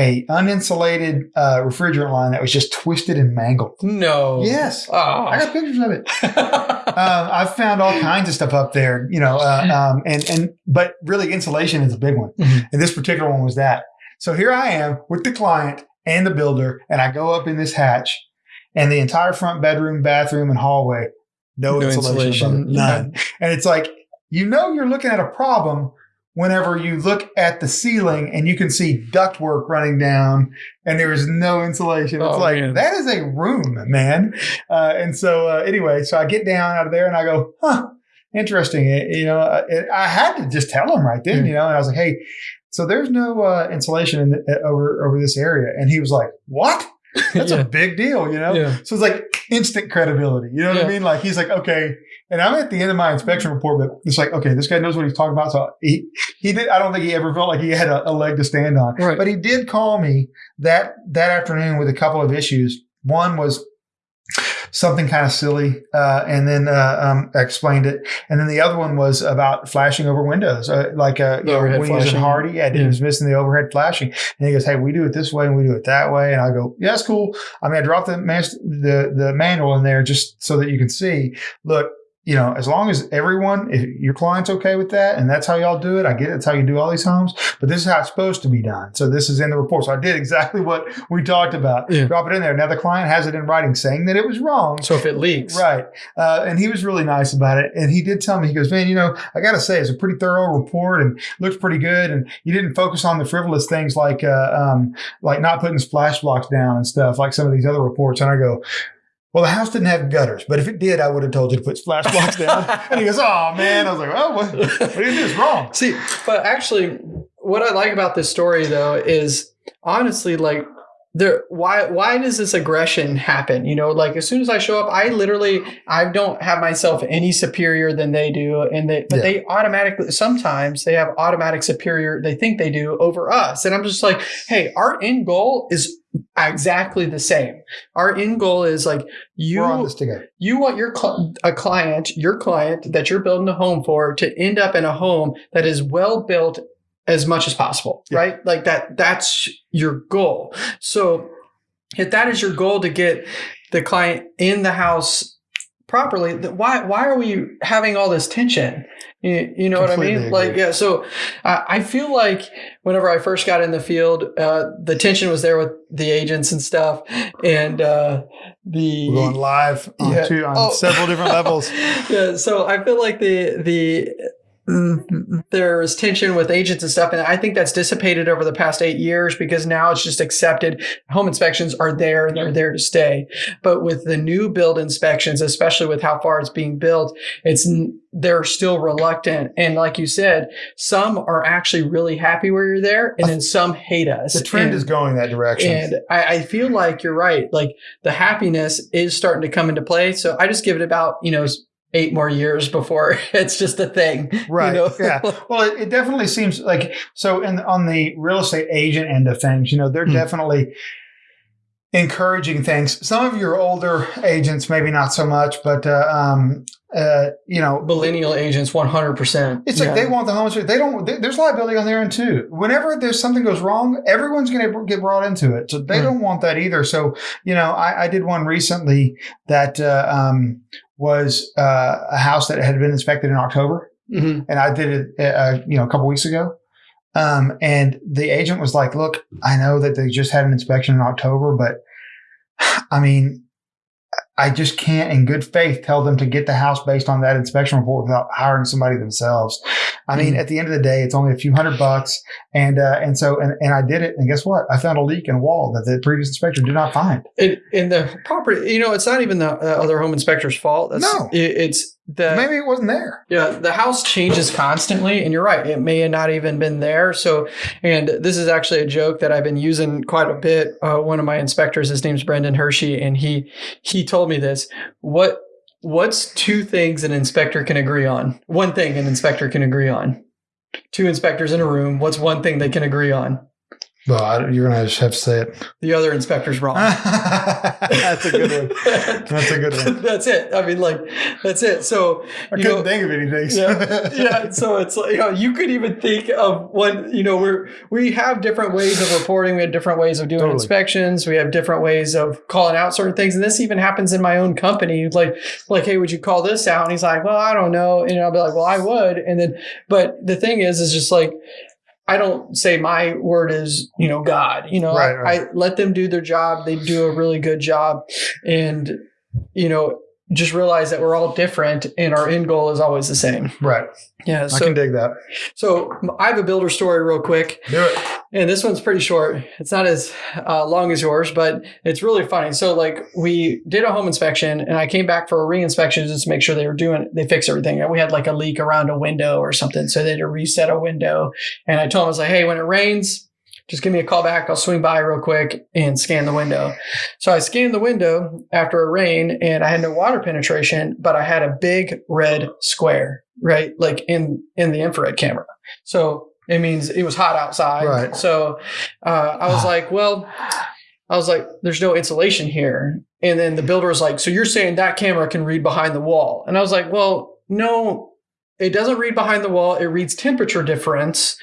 a uninsulated uh, refrigerant line that was just twisted and mangled. no. Yes. Oh. I got pictures of it. [laughs] um, I've found all kinds of stuff up there, you know, uh, um, and and but really insulation is a big one, Mhm. and this particular one was that. So here I am with the client and the builder, and I go up in this hatch, and the entire front bedroom, bathroom, and hallway, no, No insulation, insulation, none. [laughs] And it's like you know you're looking at a problem whenever you look at the ceiling and you can see ductwork running down and there is no insulation. It's Oh, like man. that is a room, man. Uh, and so uh, anyway, so I get down out of there and I go, huh, interesting. It- you know, uh, it, I had to just tell him right then, you know, and I was like, hey. so there's no uh, insulation in the, uh, over over this area. And he was like, what? [laughs] That's yeah. a big deal, you know? Yeah. So it's like instant credibility. You know what Yeah. I mean? Like he's like, okay. And I'm at the end of my inspection report, but it's like, okay, this guy knows what he's talking about. So he, he did, I don't think he ever felt like he had a, a leg to stand on. Right. But he did call me that, that afternoon with a couple of issues. One was something kind of silly. Uh, and then, uh, um, explained it. And then the other one was about flashing over windows. Uh, like, uh, overhead when he was in. Hardie, yeah, he Yeah. was missing the overhead flashing. And he goes, Hey, we do it this way and we do it that way. And I go, Yeah, that's cool. I mean, I dropped the, the, the manual in there just so that you can see, look, you know, as long as everyone, if your client's okay with that and that's how y'all do it, I get it. It's how you do all these homes, but this is how it's supposed to be done. So this is in the report. So I did exactly what we talked about. Yeah. Drop it in there. Now the client has it in writing saying that it was wrong. So if it leaks, Right. Uh, and he was really nice about it. And he did tell me, he goes, man, you know, I got to say, it's a pretty thorough report and looks pretty good. And you didn't focus on the frivolous things like, uh, um, like not putting splash blocks down and stuff like some of these other reports. And I go, well, the house didn't have gutters, but if it did, I would have told you to put splash blocks [laughs] down. and he goes, oh, man. I was like, oh, what, what do you do? It's wrong. [laughs] See, but actually, what I like about this story though is honestly like there why why does this aggression happen you know like as soon as i show up i literally i don't have myself any superior than they do and they but Yeah. they automatically sometimes they have automatic superior they think they do over us and i'm just like hey our end goal is exactly the same our end goal is like you We're on this together. you want your cl- a client, your client that you're building a home for to end up in a home that is well built as much as possible, Yeah. right? Like that that's your goal. So if that is your goal to get the client in the house properly, why why are we having all this tension? You, you know what I Completely mean? Like yeah, so uh, I feel like whenever I first got in the field, uh, the tension was there with the agents and stuff, and uh, the We're going live on, Yeah. two, on Oh. several different levels. [laughs] yeah, so I feel like the the Mm-hmm. there's tension with agents and stuff, and I think that's dissipated over the past eight years because now it's just accepted. Home inspections are there; they're there to stay. But with the new build inspections, especially with how far it's being built, it's they're still reluctant. And like you said, some are actually really happy where you're there, and then some hate us. The trend And- is going that direction. and I, I feel like you're right. Like the happiness is starting to come into play. So I just give it about, you know, eight more years before [laughs] it's just a thing. you Right. know? yeah. Well, it, it definitely seems like so. In on the real estate agent end of things, you know, they're Hmm. definitely encouraging things. Some of your older agents, maybe not so much, but uh, um, uh, you know, Millennial agents, 100%. it's like Yeah. they want the home inspector. They don't. They, there's liability on their end too. Whenever there's something goes wrong, everyone's going to get brought into it. So they Right. don't want that either. So you know, I, I did one recently that uh, um, was uh, a house that had been inspected in October Mhm. and I did it, uh, you know, a couple weeks ago. Um, and the agent was like, "Look, I know that they just had an inspection in October, but I mean, I just can't, in good faith, tell them to get the house based on that inspection report without hiring somebody themselves. I mean, Mhm. at the end of the day, it's only a few hundred bucks, and uh, and so and, and I did it, and guess what? I found a leak in a wall that the previous inspector did not find. It, in the property, you know, it's not even the uh, other home inspector's fault. That's, No. it, it's the Maybe it wasn't there. Yeah, the house changes constantly, and you're right. It may have not even been there. So, and this is actually a joke that I've been using quite a bit. Uh, one of my inspectors, his name's Brendan Hershey, and he he told me this. What what's two things an inspector can agree on? One thing an inspector can agree on. Two inspectors in a room. What's one thing they can agree on? Well, I, you're gonna just have to say it. The other inspector's wrong. [laughs] That's a good one. That's a good one. [laughs] that's it. I mean, like, that's it. So, I you couldn't know, think of anything. yeah, [laughs] yeah. So it's like you know you could even think of one. You know, we're we have different ways of reporting. We have different ways of doing Totally. inspections. We have different ways of calling out certain things. And this even happens in my own company. Like like, hey, would you call this out? And he's like, well, I don't know. And I'll be like, well, I would. And then, but the thing is, is just like. I don't say my word is, you know, God. You know, Right, right. I let them do their job. They do a really good job, and you know, just realize that we're all different and our end goal is always the same. Right. Yeah. I can dig that. so I have a builder story real quick. Do it. And this one's pretty short. It's not as uh, long as yours, but it's really funny. So, like, we did a home inspection, and I came back for a re-inspection just to make sure they were doing, they fixed everything. We had like a leak around a window or something, so they had to reset a window. And I told them, I was like, "Hey, when it rains, just give me a call back. I'll swing by real quick and scan the window." So I scanned the window after a rain, and I had no water penetration, but I had a big red square, right, like in in the infrared camera. So it means it was hot outside. Right. So uh, I was [sighs] like, well, I was like, there's no insulation here. And then the builder was like, so you're saying that camera can read behind the wall? And I was like, well, no, it doesn't read behind the wall. It reads temperature difference.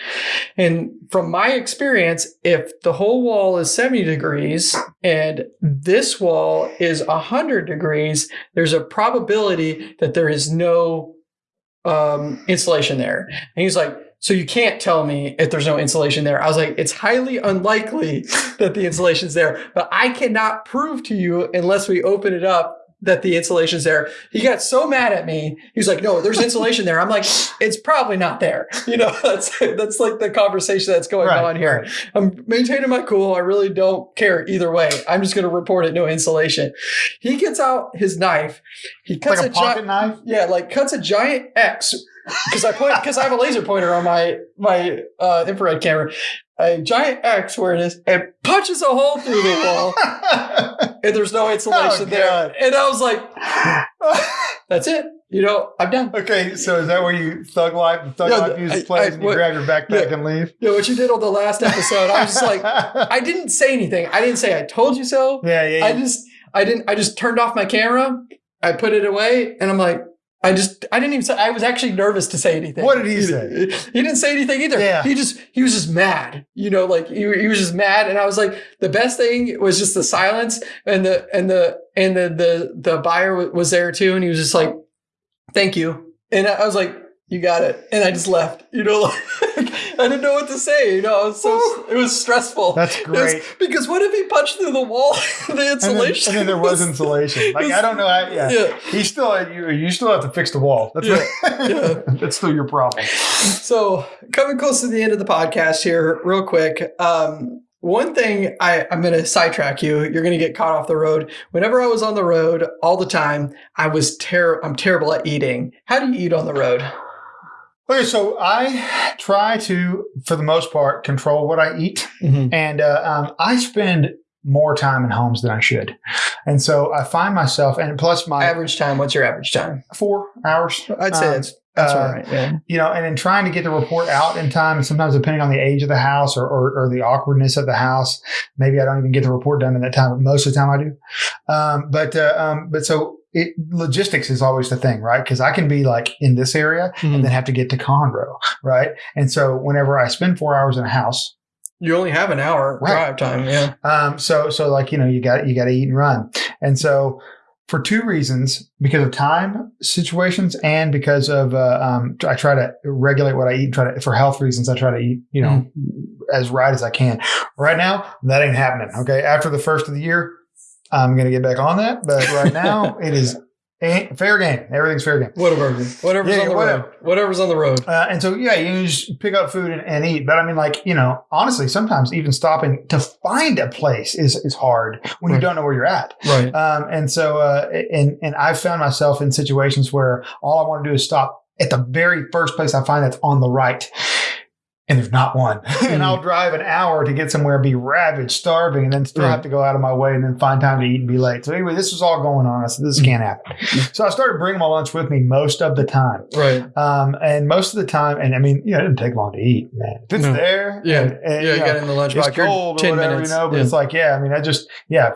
And from my experience, if the whole wall is 70 degrees and this wall is 100 degrees, there's a probability that there is no um, insulation there. And he's like, so you can't tell me if there's no insulation there. I was like, it's highly unlikely [laughs] that the insulation's there, but I cannot prove to you unless we open it up that the insulation's there. He got so mad at me. He was like, no, there's insulation there. I'm like, it's probably not there. [laughs] You know, [laughs] that's that's like the conversation that's going Right, on here. right. I'm maintaining my cool. I really don't care either way. I'm just going to report it no insulation. He gets out his knife. He cuts like a a, pocket gi- knife. yeah, like cuts a giant X because I point because I have a laser pointer on my my uh, infrared camera. A giant X where it is, and punches a hole through the wall, [laughs] and there's no insulation Oh, there. And I was like, [laughs] "That's it, you know, I'm done." okay, so is that where you thug life? Thug Yeah, life music I- plays I- and you what- grab your backpack yeah. and leave? Know what you did on the last episode? I was just like, [laughs] I didn't say anything. I didn't say I told you so. yeah, yeah. I yeah. just I didn't I just turned off my camera. I put it away and I'm like I just I didn't even say I was actually nervous to say anything. What did he say? [laughs] He didn't say anything either. Yeah. He just he was just mad. You know, like he, he was just mad and I was like the best thing was just the silence and the and the and the the the buyer wa- was there too and he was just like thank you. And I was like you got it. And I just left. You know, [laughs] like I didn't know what to say. You know, I was so it was stressful. That's It was- great. because what if he punched through the wall? [laughs] the And then, insulation. and then there was insulation. [laughs] Like I don't know. How, yeah. Yeah. he still you. You still have to fix the wall. That's Yeah, right. yeah. That's still your problem. So coming close to the end of the podcast here, real quick. Um, one thing I, I'm going to sidetrack you. You're going to get caught off the road. Whenever I was on the road all the time, I was ter- I'm terrible at eating. How do you eat on the road? Okay, so I try to, for the most part, control what I eat, and uh, um, I spend more time in homes than I should, and so I find myself, and plus my Average time. What's your average time? four hours. I'd say Um, that's that's uh, all right. Yeah. you know, and in trying to get the report out in time, and sometimes depending on the age of the house or, or, or the awkwardness of the house, maybe I don't even get the report done in that time. But most of the time I do. Um, but uh, um, but so it, logistics is always the thing, right? Because I can be like in this area and then have to get to Conroe, right? And so whenever I spend four hours in a house, You only have an hour Right. drive time. Yeah. um, so so like you know you got you got to eat and run, and so for two reasons because of time situations and because of uh, um, I try to regulate what I eat. Try to for health reasons I try to eat you know as right as I can. Right now that ain't happening. Okay, after the first of the year, I'm gonna get back on that, but right [laughs] now it is fair game. Everything's fair game. Whatever. Whatever's Yeah, on the whatever. road. Whatever's on the road. Uh, and so, yeah, you just pick up food and, and eat. But I mean, like, you know, honestly, sometimes even stopping to find a place is, is hard when you don't know where you're at. Right. Um, and so, uh, and, and I've found myself in situations where all I want to do is stop at the very first place I find that's on the right. And there's not one. [laughs] and I'll hmm. drive an hour to get somewhere, be ravaged, starving, and then still Right. have to go out of my way and then find time to eat and be late. So anyway, this was all going on. I said, this hmm. can't happen. So I started bringing my lunch with me most of the time. Right. Um, and most of the time, and I mean, you know, it didn't take long to eat, man. If it's No. there, Yeah. and, and, yeah. you You know, got in the lunchbox. it's cold or 10 whatever, minutes. you know. But Yeah. it's like, yeah, I mean, I just, yeah,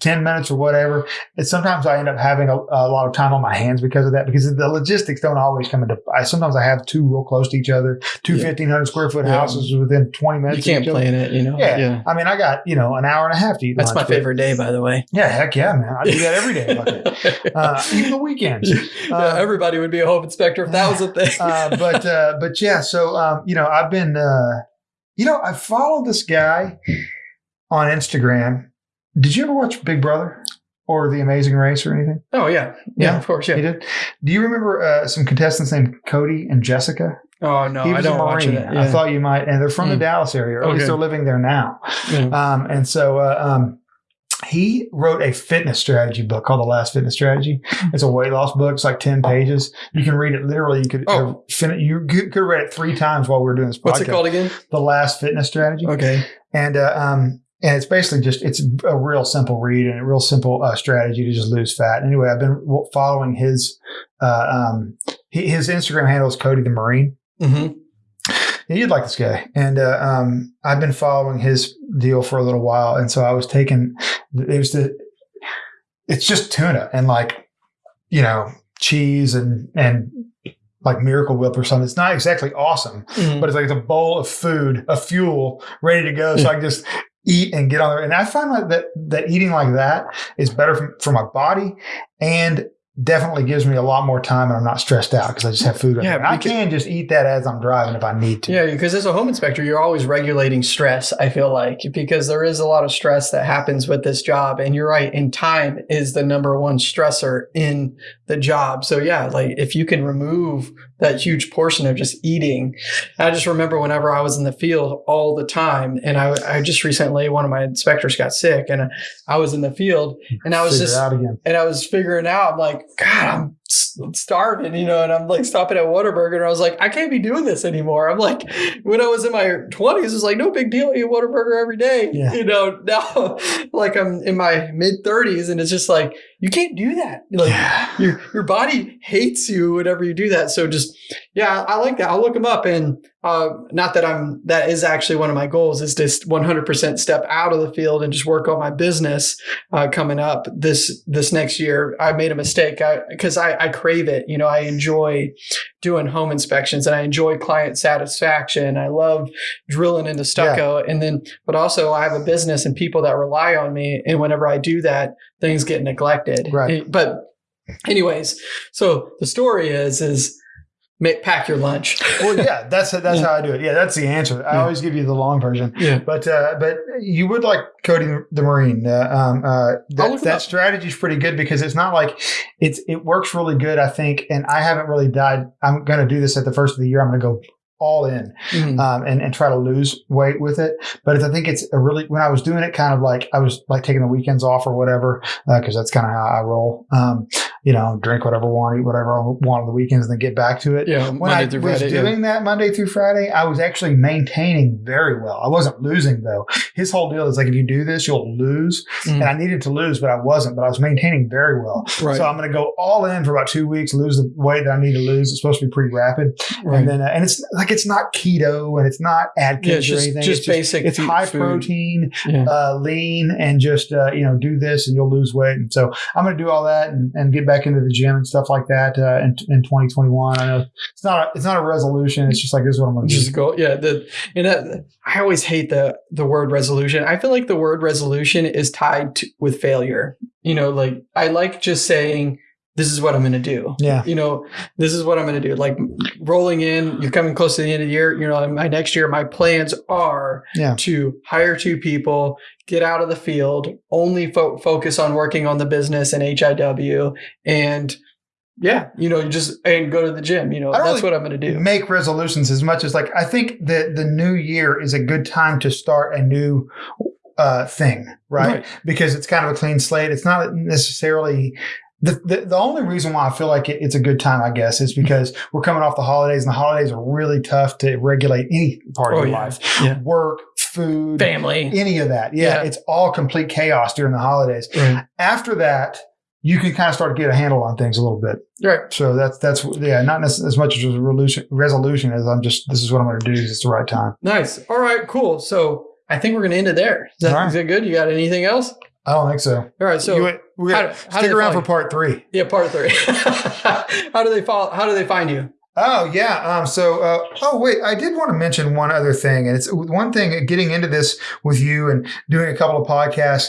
ten minutes or whatever. It's sometimes I end up having a, a lot of time on my hands because of that. Because the logistics don't always come into. I sometimes I have two real close to each other, two Yeah. fifteen hundred square foot Yeah. houses within twenty minutes. you can't plan it, you know? Yeah. I mean, I got you know an hour and a half to eat. That's lunch, my favorite day, by the way. Yeah, heck yeah, man. I do that every day. [laughs] Uh, even the weekends. Yeah, Uh, everybody would be a home inspector if that was a thing. uh, but uh, but yeah, so um, you know, I've been uh, you know, I followed this guy on Instagram. Did you ever watch Big Brother? Or The Amazing Race or anything? Oh yeah, yeah, Yeah. of course, yeah. He did. Do you remember uh, some contestants named Cody and Jessica? Oh no, I don't watch it. I thought you might, and they're from the Mm. Dallas area, or at least Okay. they're living there now. Yeah. Um, and so uh, um, he wrote a fitness strategy book called The Last Fitness Strategy. It's a weight loss book. It's like ten pages. You can read it literally. You could Oh. uh, fin- you could, could read it three times while we were doing this podcast. What's it called again? The Last Fitness Strategy. Okay. And uh, um, and it's basically just it's a real simple read and a real simple uh, strategy to just lose fat. Anyway, I've been following his uh, um, he, his Instagram handle is Cody the Marine. hmm Yeah, you'd like this guy. And uh, um, I've been following his deal for a little while. And so I was taking, there's the, it's just tuna and like, you know, cheese and, and like Miracle Whip or something. It's not exactly awesome, Mm-hmm. but it's like it's a bowl of food, of fuel ready to go. So I can just eat and get on there. And I find that, that eating like that is better for my body and definitely gives me a lot more time and I'm not stressed out because I just have food. Yeah, I can just eat that as I'm driving if I need to. Yeah, because as a home inspector, you're always regulating stress, I feel like, because there is a lot of stress that happens with this job. And you're right, and time is the number one stressor in the job. So, yeah, like if you can remove that huge portion of just eating. I just remember whenever I was in the field all the time, and I, I just recently, one of my inspectors got sick, and I was in the field, and I was Figure just out again. and I was figuring out, I'm like, God, I'm starving, you know, and I'm like stopping at Whataburger, and I was like, I can't be doing this anymore. I'm like, when I was in my 20s, it was like, no big deal, I eat Whataburger every day, Yeah. you know. [laughs] Now, like I'm in my mid 30s, and it's just like, you can't do that. Like, Yeah. your your body hates you whenever you do that. So just yeah, I like that. I'll look them up and uh, not that I'm that is actually one of my goals is just 100% step out of the field and just work on my business uh, coming up this this next year. I made a mistake because I, I crave it. You know, I enjoy doing home inspections and I enjoy client satisfaction. I love drilling into stucco and then but also I have a business and people that rely on me and whenever I do that things get neglected. Right. But anyways, so the story is is make, pack your lunch. [laughs] Well, yeah, that's that's Yeah. how I do it. Yeah, that's the answer. I Yeah. always give you the long version, Yeah. but uh, but you would like Cody the Marine. Uh, um, uh, that that strategy is pretty good because it's not like it's it works really good. I think, and I haven't really died. I'm going to do this at the first of the year. I'm going to go all in Mhm. um, and, and try to lose weight with it. But I think it's a really, when I was doing it, kind of like I was like taking the weekends off or whatever, because that's kind of how I roll. Um, you know, drink whatever I want, eat whatever I want on the weekends, and then get back to it. yeah. When Monday I was Friday. yeah. doing that Monday through Friday, I was actually maintaining very well. I wasn't losing though. His whole deal is like, if you do this, you'll lose. Mhm. And I needed to lose, but I wasn't, but I was maintaining very well. Right. So I'm going to go all in for about two weeks, lose the weight that I need to lose. It's supposed to be pretty rapid. right. And then, uh, and it's like, it's not keto and it's not Atkins Yeah, it's or just- anything. just it's basic It's high food. protein, yeah. uh, lean, and just, uh, you know, do this and you'll lose weight. And so I'm going to do all that and, and get back into the gym and stuff like that, uh, in, in 2021. I know it's not, a, it's not a resolution. It's just like, this is what I'm going to do. just go yeah the and that, i always hate the the word resolution i feel like the word resolution is tied to, with failure you know like i like just saying this is what i'm going to do Yeah. you know this is what i'm going to do like rolling in you're coming close to the end of the year you know my next year my plans are Yeah. to hire two people get out of the field only fo- focus on working on the business and hiw and yeah you know you just and go to the gym you know that's really what i'm going to do make resolutions as much as like I think that the new year is a good time to start a new uh, thing, right? Because it's kind of a clean slate. It's not necessarily. The, the, the only reason why I feel like it, it's a good time, I guess, is because [laughs] we're coming off the holidays, and the holidays are really tough to regulate any part of Oh, your yeah. life. Yeah. Work, food, family any of that. Yeah, Yeah. it's all complete chaos during the holidays. right After that, you can kind of start to get a handle on things a little bit. right So that's that's yeah, not as much as a resolution, as I'm just this is what I'm going to do. 'cause It's the right time. Nice. All right, cool. So I think we're going to end it there. Is that, right. is that good? You got anything else? I don't think so. All right. So you, we got, how stick around for part three. yeah, part three. [laughs] how do they follow? How do they find you? Oh yeah. Um. So. Uh, oh wait. I did want to mention one other thing, and it's one thing. Getting into this with you and doing a couple of podcasts.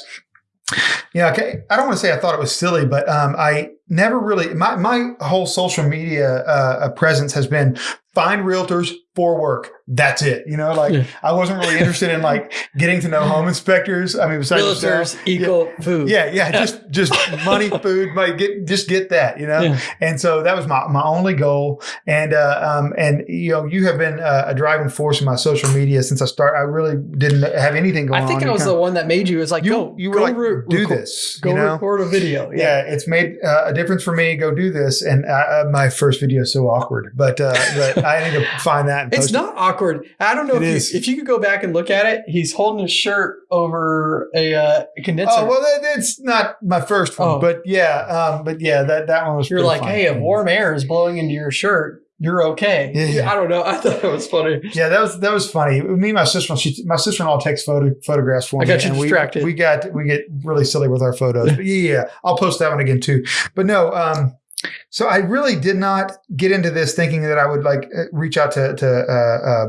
Yeah. Okay. I don't want to say I thought it was silly, but um, I never really my my whole social media uh, uh, presence has been find realtors, for work. That's it. You know, like Yeah. I wasn't really interested in like getting to know home inspectors. I mean, besides. Realtors equal food. Yeah, yeah, just just money, [laughs] food, money, get just get that, you know. Yeah. And so that was my, my only goal. And uh, um and you know you have been uh, a driving force in my social media since I started. I really didn't have anything going on. I think on. I was the one that made you. It was like, you go, you were go like re- do record- this, Go you know. record a video. Yeah, it's made uh, a difference for me. Go do this, and uh, uh, my first video is so awkward, but uh, but I need to find that. And It's not awkward. I don't know It if is. you, if you could go back and look at it. He's holding his shirt over a uh, condenser. Oh well, that, that's not my first one, Oh. but yeah, um, but yeah, that that one was. You're like, fun. hey, if warm air is blowing into your shirt, you're okay. Yeah, yeah. I don't know. [laughs] I thought that was funny. Yeah, that was that was funny. Me and my sister, she, my sister in law takes photo photographs for me. I got you and we- distracted. We, got we get really silly with our photos. [laughs] But yeah, yeah, I'll post that one again too. But no, um, so I really did not get into this thinking that I would like uh, reach out to to uh, uh,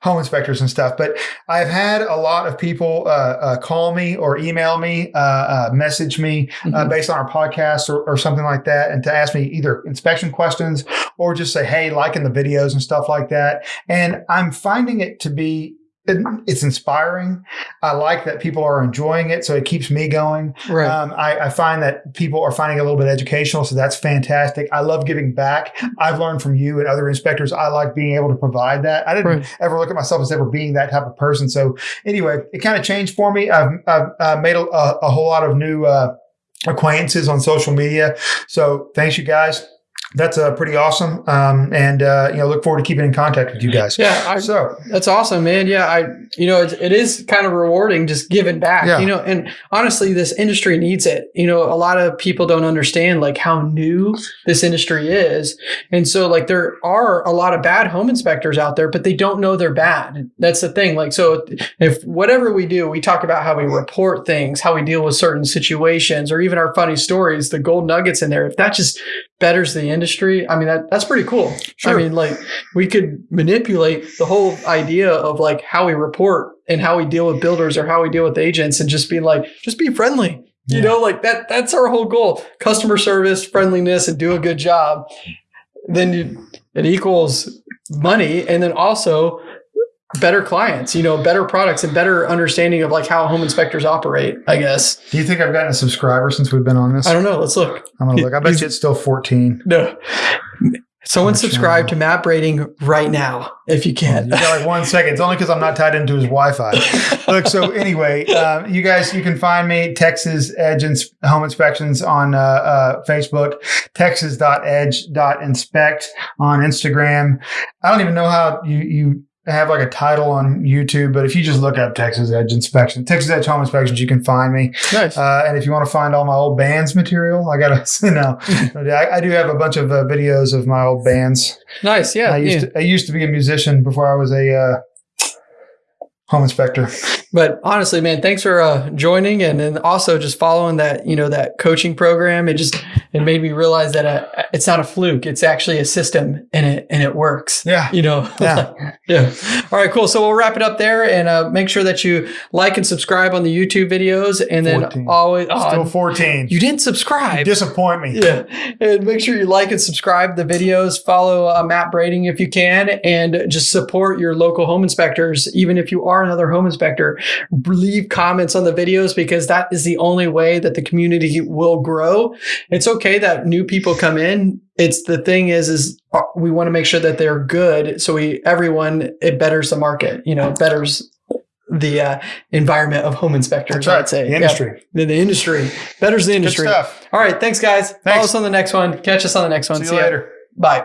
home inspectors and stuff. But I've had a lot of people uh, uh, call me or email me, uh, uh, message me uh, Mhm. based on our podcast or, or something like that, and to ask me either inspection questions or just say, "Hey, liking the videos and stuff like that." And I'm finding it to be it- it's inspiring. I like that people are enjoying it, so it keeps me going. right. Um, I, I find that people are finding it a little bit educational, so that's fantastic. I love giving back. I've learned from you and other inspectors. I like being able to provide that. I didn't Right. ever look at myself as ever being that type of person. So anyway, it kind of changed for me. I've, I've uh, made a, a, a whole lot of new uh, acquaintances on social media. So thanks, you guys. That's uh, pretty awesome. Um, and uh, you know, look forward to keeping in contact with you guys. yeah, I, So That's awesome, man. Yeah, I, you know, it, it is kind of rewarding just giving back, Yeah. you know, and honestly, this industry needs it. You know, a lot of people don't understand like how new this industry is. And so like there are a lot of bad home inspectors out there, but they don't know they're bad. That's the thing. Like, so if whatever we do, we talk about how we report things, how we deal with certain situations, or even our funny stories, the gold nuggets in there, if that just betters the industry, I mean, that, that's pretty cool. Sure. I mean, like we could manipulate the whole idea of like how we report and how we deal with builders or how we deal with agents and just be like, just be friendly. You know, like that, that's our whole goal. Customer service, friendliness, and do a good job. Then you, it equals money. And then also better clients, you know, better products and better understanding of like how home inspectors operate, I guess. do you think I've gotten a subscriber since we've been on this? I don't know. Let's look. I'm gonna look. I bet you it's still 14. No. Someone Much subscribe to Matt Brading right now if you can. You got like one second. It's only because I'm not tied into his Wi-Fi. Look, so anyway, uh, you guys, you can find me Texas Edge Ins- Home Inspections on uh, uh, Facebook, texas.edge.inspect on Instagram. I don't even know how you you have like a title on YouTube, but if you just look up Texas Edge Inspection, Texas Edge Home Inspections, you can find me. nice. Uh, and if you want to find all my old bands material, I gotta [laughs] no, [laughs] I, I do have a bunch of uh, videos of my old bands. nice. Yeah. I used yeah. to I used to be a musician before I was a uh, home inspector. But honestly, man, thanks for uh, joining and then also just following that, you know, that coaching program. It just it made me realize that uh, it's not a fluke. It's actually a system and it and it works. Yeah. You know, Yeah. [laughs] yeah. All right, cool. So we'll wrap it up there and uh, make sure that you like and subscribe on the YouTube videos, and then 14. always Still oh, 14. you didn't subscribe. disappoint me. Yeah. And make sure you like and subscribe the videos. Follow uh, Matt Brading if you can, and just support your local home inspectors. Even if you are another home inspector, leave comments on the videos because that is the only way that the community will grow. It's okay that new people come in. It's the thing is, is uh, we want to make sure that they're good. So we, everyone, it betters the market, you know, it betters the uh, environment of home inspectors. Right. I'd say The Yeah. industry. The, the industry betters the industry. All right. Thanks, guys. Follow us on the next one. Catch us on the next one. See you ya. later. Bye.